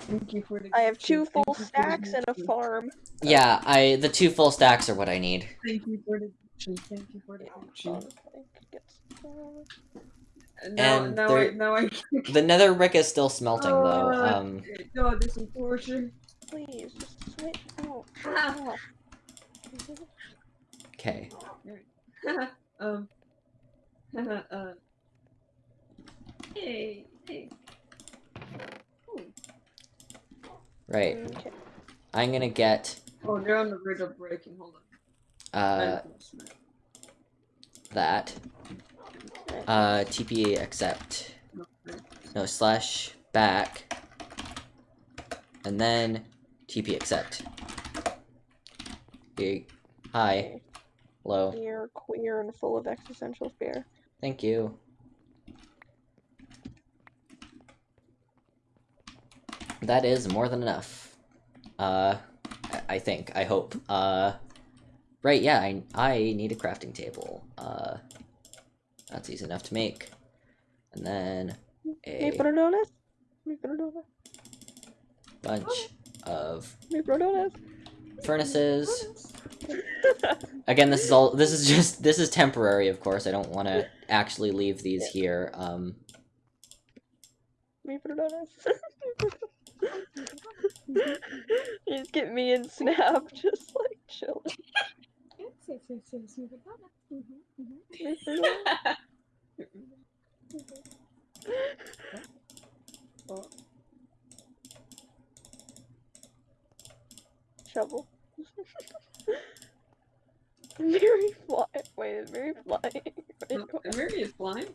Thank you for the I have two full you for the stacks and a farm. Yeah, I the two full stacks are what I need. Thank you for the gift. Thank you for the gift. Honestly, could get some- And now, And now, I, now I. The nether brick is still smelting though. Uh, Um God, this is torture. Please, just switch out. Ah. okay. um. uh. Hey, hey. Right. Okay. I'm gonna get Oh, they're on the verge of breaking. Hold on. uh that. Uh TP accept. No, slash back. And then TP accept. Hey, Hi. Hello. You're queer and full of existential fear. Thank you. That is more than enough. Uh, I- think, I hope. Uh, right, yeah, I, I need a crafting table. Uh, that's easy enough to make. And then a perdonas? Me perdonas? bunch of furnaces. Again, this is all, this is just, this is temporary, of course. I don't want to actually leave these here. Um? you just get me and Snap just like chilling. Shovel. Mary fly. Wait, is Mary flying? Wait, Mary is flying.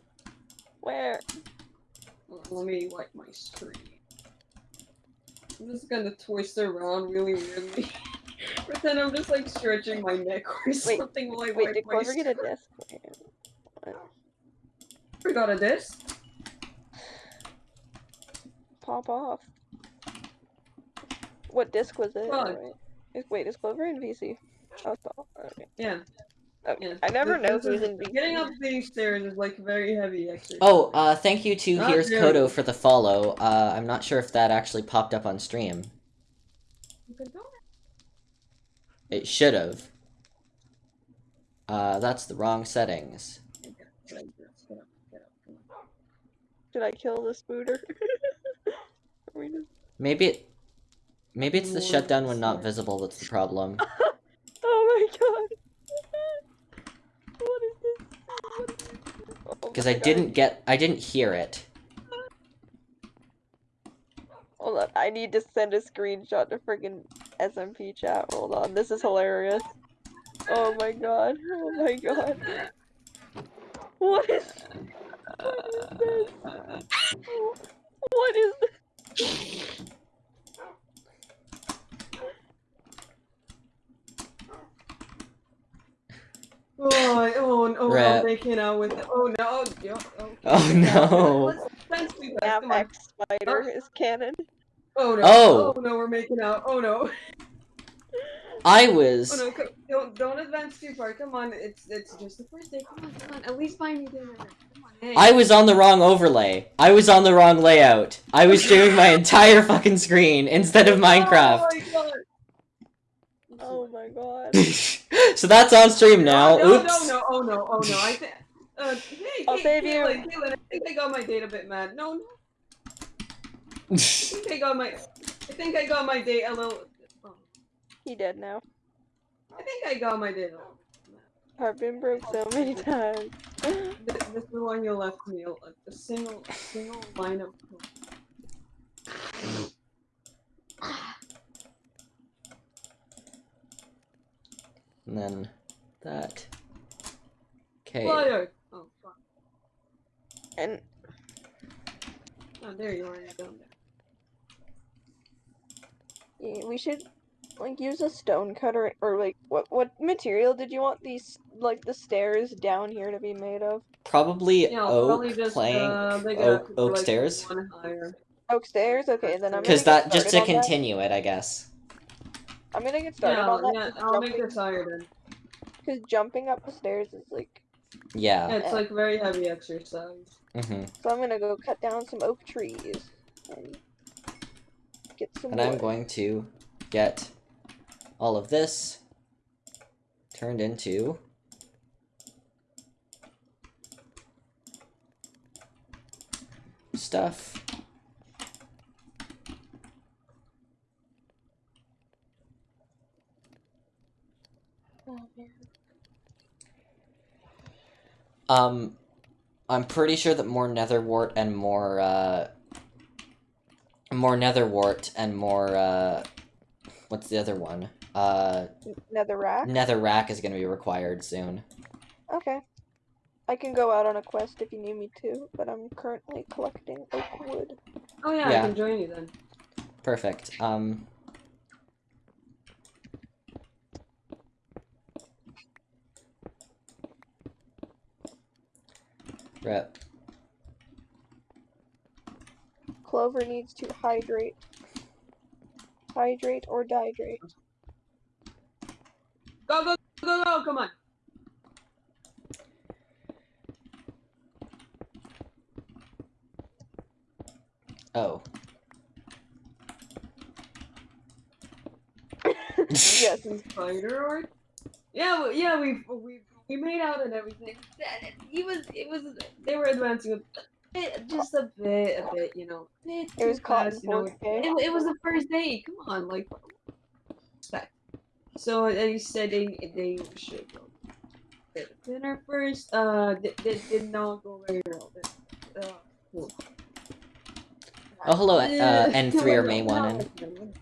Where? Let me wipe my screen. I'm just gonna twist around really weirdly. but then I'm just like stretching my neck or something while I Wait, wipe did my Clover get a disc? Wait. We got a disc. Pop off. What disc was it? Wait, is, wait, Clover in VC? Oh, okay. Yeah. Oh, Yeah. I never This- know this who's in VC. Getting up these stairs is like very heavy exercise. oh, uh, thank you to Not Here's very. Kodo for the follow. Uh, I'm not sure if that actually popped up on stream. It should have. Uh, that's the wrong settings. Get up, get up, get up, get up, come on. Did I kill the spooter? Are we just- Maybe it, maybe it's the Lord, shutdown when not visible that's the problem. Oh my god. what is this? What is this? Oh Because I didn't get, I didn't hear it. Hold on, I need to send a screenshot to friggin' SMP chat. Hold on, this is hilarious. Oh my god. Oh my god. What is what is this? What is this? Oh, I- oh, oh, Rap. Oh, no, making out with. Oh no! Oh, yo, oh, Oh, no. Let's, let's do that. Snap Come on. X Spider is canon. Oh no! Oh. Oh no! We're making out. Oh no! I was. Oh was, no! Don't don't advance too far. Come on! It's it's just the first day. Come on! Come on! At least buy me dinner. Come on! Hey. I was on the wrong overlay. I was on the wrong layout. I was streaming my entire fucking screen instead of Minecraft. Oh my god! Oh my god. so that's on stream now. No, Oops. no, no! Oh no! Oh no! I think. Uh, hey, I'll hey, save you. Caitlin, Caitlin, I think I got my data bit mad. No, no. I think I got my. I think I got my data a little. Oh, He dead now. I think I got my data. I've been broke so many times. This, this is the one you left me. A, a single, a single line of. and then that. Okay. Fire! Oh, fuck. And Oh, there you are. You're down there. yeah, we should like use a stone cutter or like what what material did you want these like the stairs down here to be made of? Probably Yeah, oak probably just plank, uh, make oak, up oak like, stairs. Oak stairs? Okay, then I'm Because that get just to started on that. continue it, I guess. I'm gonna get started Yeah, on that. yeah. 'cause I'll make jumping- this higher then. Cause jumping up the stairs is like Yeah. Yeah, it's like very heavy exercise. hmm so I'm gonna go cut down some oak trees and get some And I'm going to get all of this turned into stuff. Um, I'm pretty sure that more netherwort and more, uh, more netherwort and more, uh, what's the other one? Uh, Nether rack? netherrack is gonna be required soon. Okay. I can go out on a quest if you need me to, but I'm currently collecting oak wood. Oh yeah, Yeah. I can join you then. Perfect. Um, rep. Clover needs to hydrate. Hydrate or dihydrate. Go go go go! Come on. Oh. yes. Some spider or yeah well, yeah we've we we made out and everything. He was it was they were advancing a bit, just a bit a bit you know. Bit It was too caught in fast, you know. it, it was the first day come on like. Respect so and he said they they should go. Get dinner first uh did, did, did not go very well. But, uh, cool. Oh, hello, uh, N3 or no, May no, 1 no.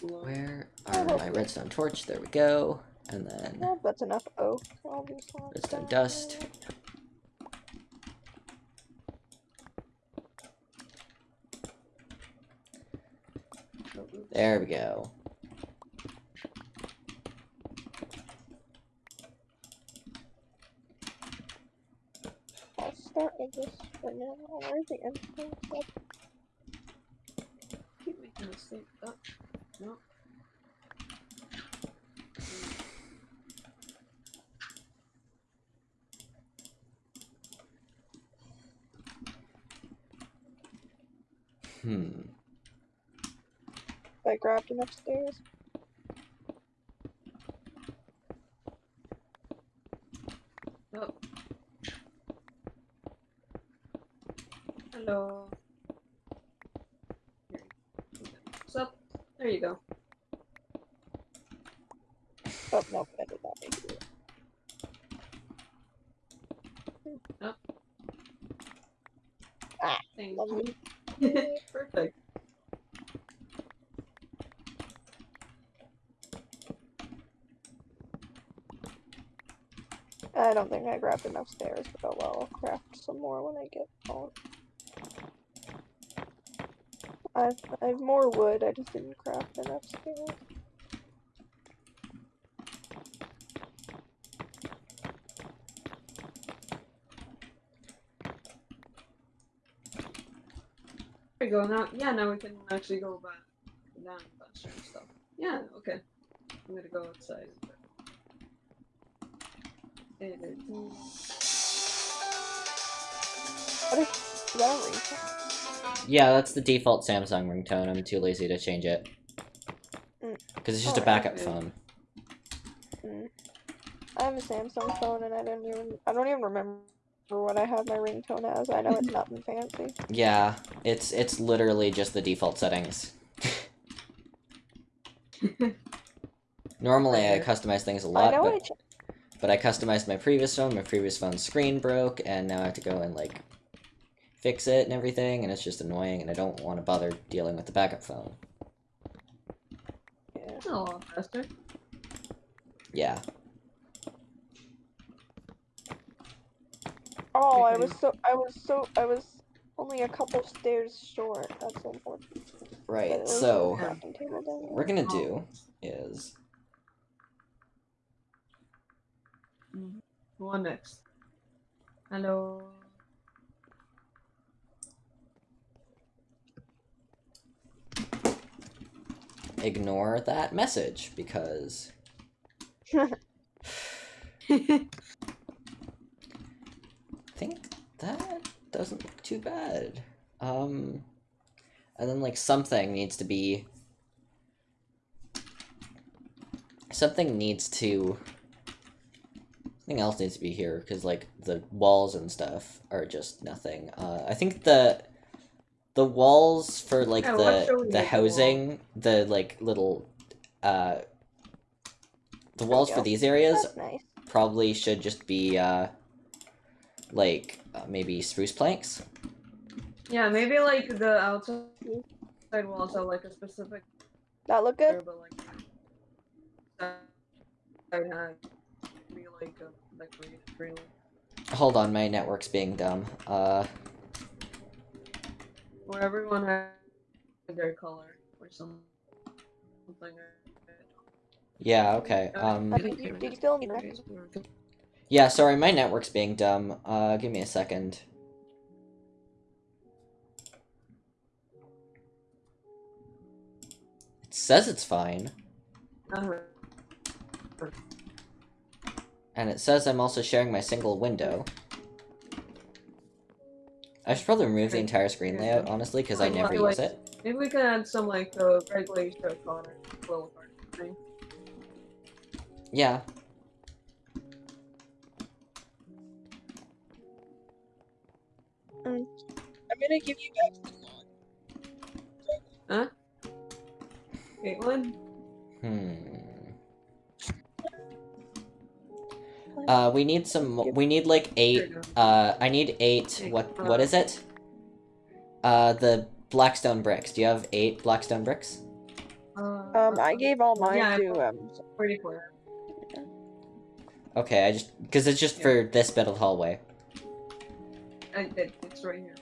Where are my redstone torch? There we go. And then Well, that's enough oak. Redstone dust. There we go. I'll start with this for now. Where's the end stuff? keep making mistakes. Oh, no. Hmm. I grabbed him upstairs. Oh. Hello. Here. What's up? There you go. Oh no, I did not make it. Thank Lovely. you. Perfect. I don't think I grabbed enough stairs, but oh well, I'll craft some more when I get home. I've I have more wood, I just didn't craft enough stairs. There you go. Now, yeah, now we can actually go back down and stuff. Yeah, okay. I'm gonna go outside. It is. What is, is that a ringtone? Yeah, that's the default Samsung ringtone. I'm too lazy to change it. Mm. Because it's just a Alright. backup phone. Mm. I have a Samsung phone and I don't even I don't even remember what I have my ringtone as. I know it's nothing fancy. Yeah, it's it's literally just the default settings. Normally I Okay. customize things a lot, know but, ch- but I customized my previous phone, my previous phone's screen broke, and now I have to go and like fix it and everything, and it's just annoying, and I don't want to bother dealing with the backup phone. yeah. It's a lot faster. Yeah. Oh, I was so I was so I was only a couple stairs short. That's unfortunate. But Right, so the crafting table down what we're gonna do is Who on next? Hello. ignore that message because I think that doesn't look too bad. Um, and then like something needs to be. Something needs to. Something else needs to be here because like the walls and stuff are just nothing. Uh, I think the. The walls for like Yeah, what shall the the make the wall? housing, the like little, uh, the walls for these areas nice. probably should just be uh like uh, maybe spruce planks yeah, maybe like the outside walls are like a specific That look good? but like I had be like a decorated trailer. hold on my network's being dumb uh Where everyone had their color or something. yeah okay um Uh, did you, did you still need rec? yeah sorry my network's being dumb uh give me a second it says it's fine Uh-huh. And it says i'm also sharing my single window I should probably remove the entire screen layout, honestly, because I never use it. Maybe we can add some like uh, regulation of color, little card thing. Yeah. I'm gonna give you back the log. Caitlin? Hmm. Uh, we need some. We need like eight. There you go. Uh, I need eight. What? What is it? Uh, the blackstone bricks. Do you have eight blackstone bricks? Uh, Um, I gave all mine yeah, to put um. pretty clear. Okay, I just because it's just Yeah. for this bit of the hallway. I did. It's right here.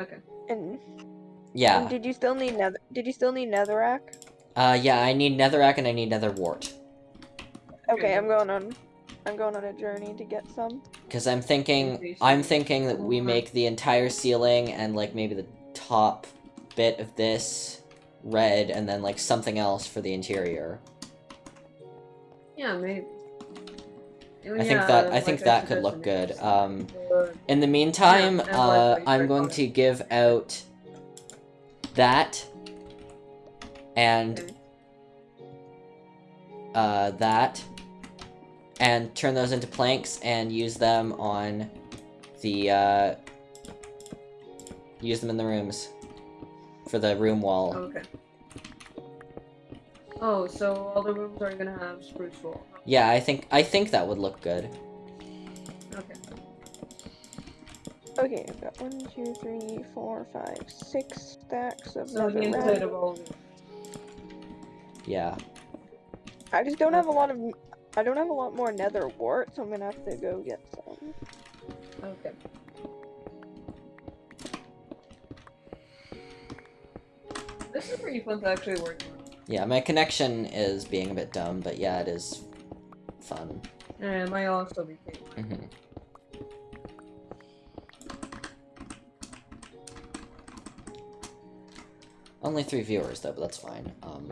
Okay. And, Yeah. and did you still need nether? Did you still need netherrack? Uh, yeah. I need netherrack and I need nether wart. Okay, I'm going on. I'm going on a journey to get some. Because I'm thinking, I'm thinking that we Mhm. make the entire ceiling and like maybe the top bit of this red, and then like something else for the interior. Yeah, maybe. I think that I think that could look good. Um, in the meantime, Yeah, uh, I'm going to give out that and Okay. uh, that and turn those into planks and use them on the uh, use them in the rooms for the room wall. Okay. Oh, so all the rooms are gonna have spruce wall. Yeah, I think I think that would look good. Okay. Okay, I've got one, two, three, four, five, six stacks of So the netherrack. inside of all. the- Yeah. I just don't have a lot of. I don't have a lot more nether wart, so I'm gonna have to go get some. Okay. This is pretty fun to actually work on. Yeah, my connection is being a bit dumb, but yeah, it is fun. And my also became. hmm Only three viewers though, but that's fine. Um,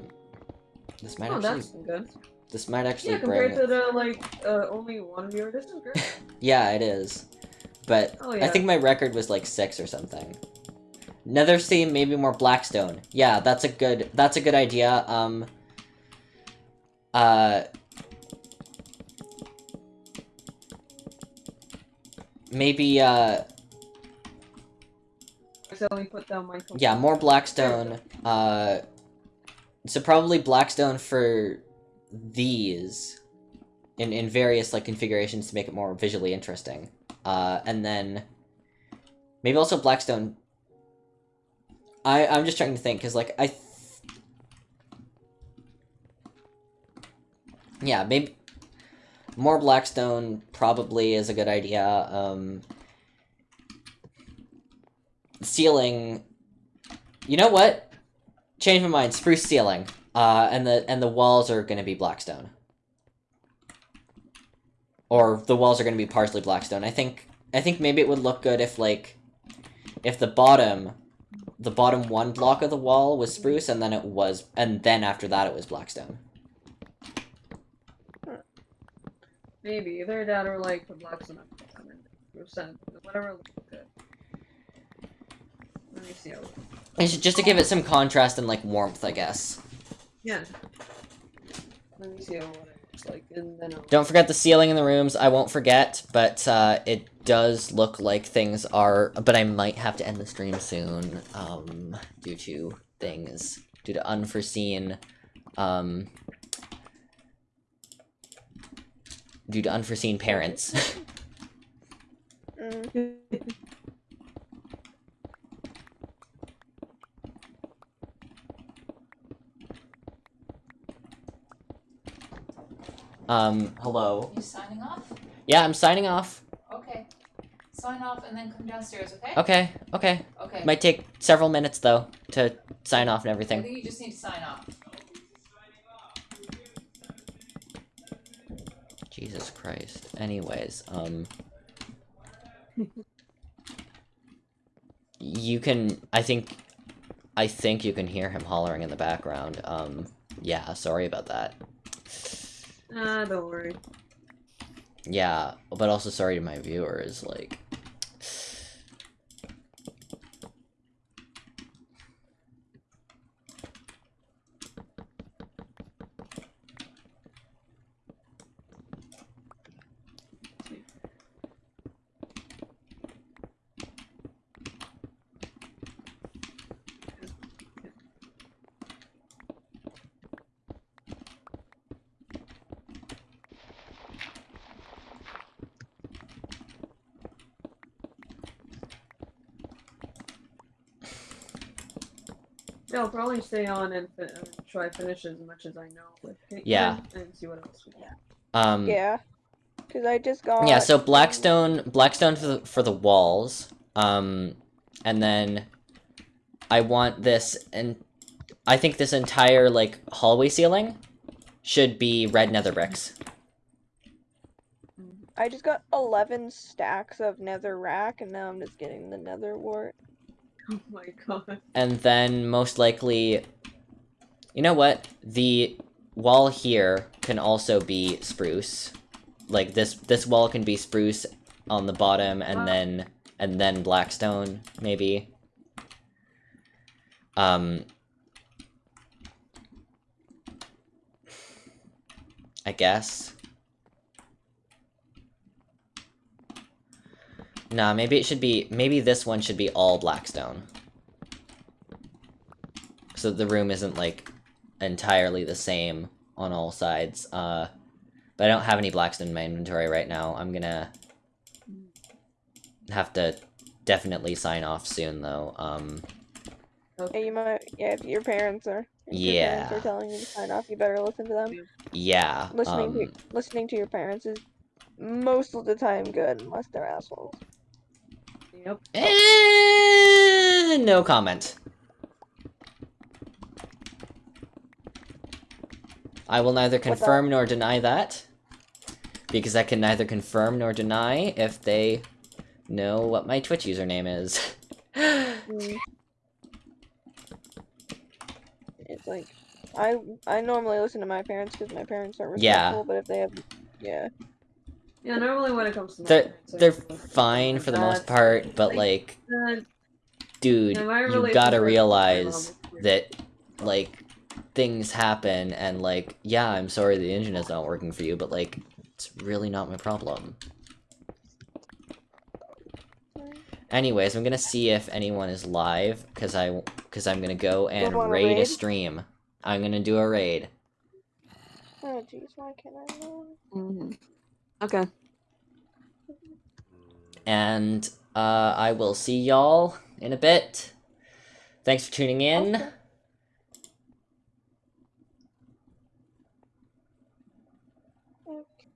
this might Oh, actually that's good. This might actually Yeah, compared bring to the like uh, only one viewer, this is great. yeah, it is. But Oh I think my record was like six or something. Nether Steam, maybe more Blackstone. Yeah, that's a good that's a good idea. Um uh maybe uh So we put down my. yeah, more Blackstone. Uh so probably Blackstone for these in in various like configurations to make it more visually interesting. Uh and then maybe also Blackstone I I'm just trying to think cuz like I Yeah, maybe more Blackstone probably is a good idea. Um ceiling You know what? Change my mind. Spruce ceiling. Uh and the and the walls are going to be Blackstone. Or the walls are going to be partially Blackstone. I think I think maybe it would look good if like if the bottom the bottom one block of the wall was spruce and then it was and then after that it was Blackstone. Maybe either that or like the black cement percent, whatever. looks good. Let me see. How... It's just to give it some contrast and like warmth, I guess. Yeah. Let me see what it looks like, and then I'll... Don't forget the ceiling in the rooms. I won't forget, but uh, it does look like things are. But I might have to end the stream soon, um, due to things, due to unforeseen, um, due to unforeseen parents. um, hello. You signing off? Yeah, I'm signing off. Okay. Sign off and then come downstairs, okay? Okay, okay. Okay. Might take several minutes though to sign off and everything. I think you just need to sign off. Jesus Christ. Anyways, um You can I think I think you can hear him hollering in the background. Um yeah, sorry about that. Ah, don't worry. Yeah, but also sorry to my viewers, like I'll probably stay on and fin- uh, try finish as much as I know with Yeah. and see what else we got. um Yeah, because I just got. Yeah, so Blackstone, Blackstone for the, for the walls, um, and then I want this, and I think this entire like hallway ceiling should be red nether bricks. I just got 11 stacks of nether rack, and now I'm just getting the nether wart. Oh my god. And then most likely, you know what? The wall here can also be spruce. like this this wall can be spruce on the bottom and Ah. then and then blackstone maybe. Um I guess. Nah, maybe it should be maybe this one should be all blackstone. So the room isn't like entirely the same on all sides. Uh but I don't have any blackstone in my inventory right now. I'm gonna have to definitely sign off soon though. Um Yeah, you might. Yeah, if your parents are. If Your parents are telling you to sign off, you better listen to them. yeah. Listening um, to listening to your parents is most of the time good, unless they're assholes. Yep. eh, no comment. I will neither confirm nor deny that. Because I can neither confirm nor deny if they know what my Twitch username is. Mm. It's like I I normally listen to my parents because my parents are Yeah. respectful, but if they have, yeah, Yeah, normally when it comes to they're parents, they're fine for the most part, but like, Uh, dude, you gotta realize mom is weird. that like things happen and like yeah i'm sorry the engine is not working for you but like it's really not my problem anyways i'm gonna see if anyone is live because i because i'm gonna go and wanna raid, a stream i'm gonna do a raid oh jeez, why can't I know? Mhm. Okay. and uh i will see y'all in a bit thanks for tuning in Okay.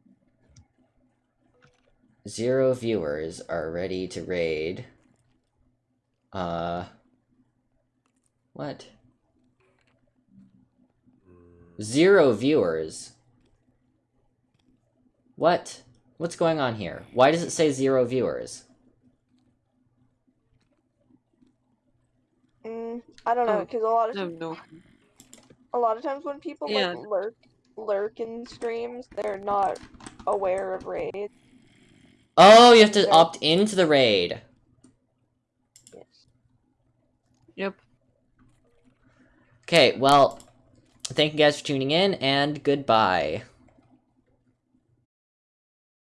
Zero viewers are ready to raid. Uh. What? Zero viewers? What? What's going on here? Why does it say zero viewers? Mm, I don't know, Oh, because a lot of No, no. a lot of times when people Yeah. like lurk lurk in streams, they're not aware of raids. Oh, you have to Okay. opt into the raid. Yes. Yep. Okay, well, thank you guys for tuning in, and goodbye.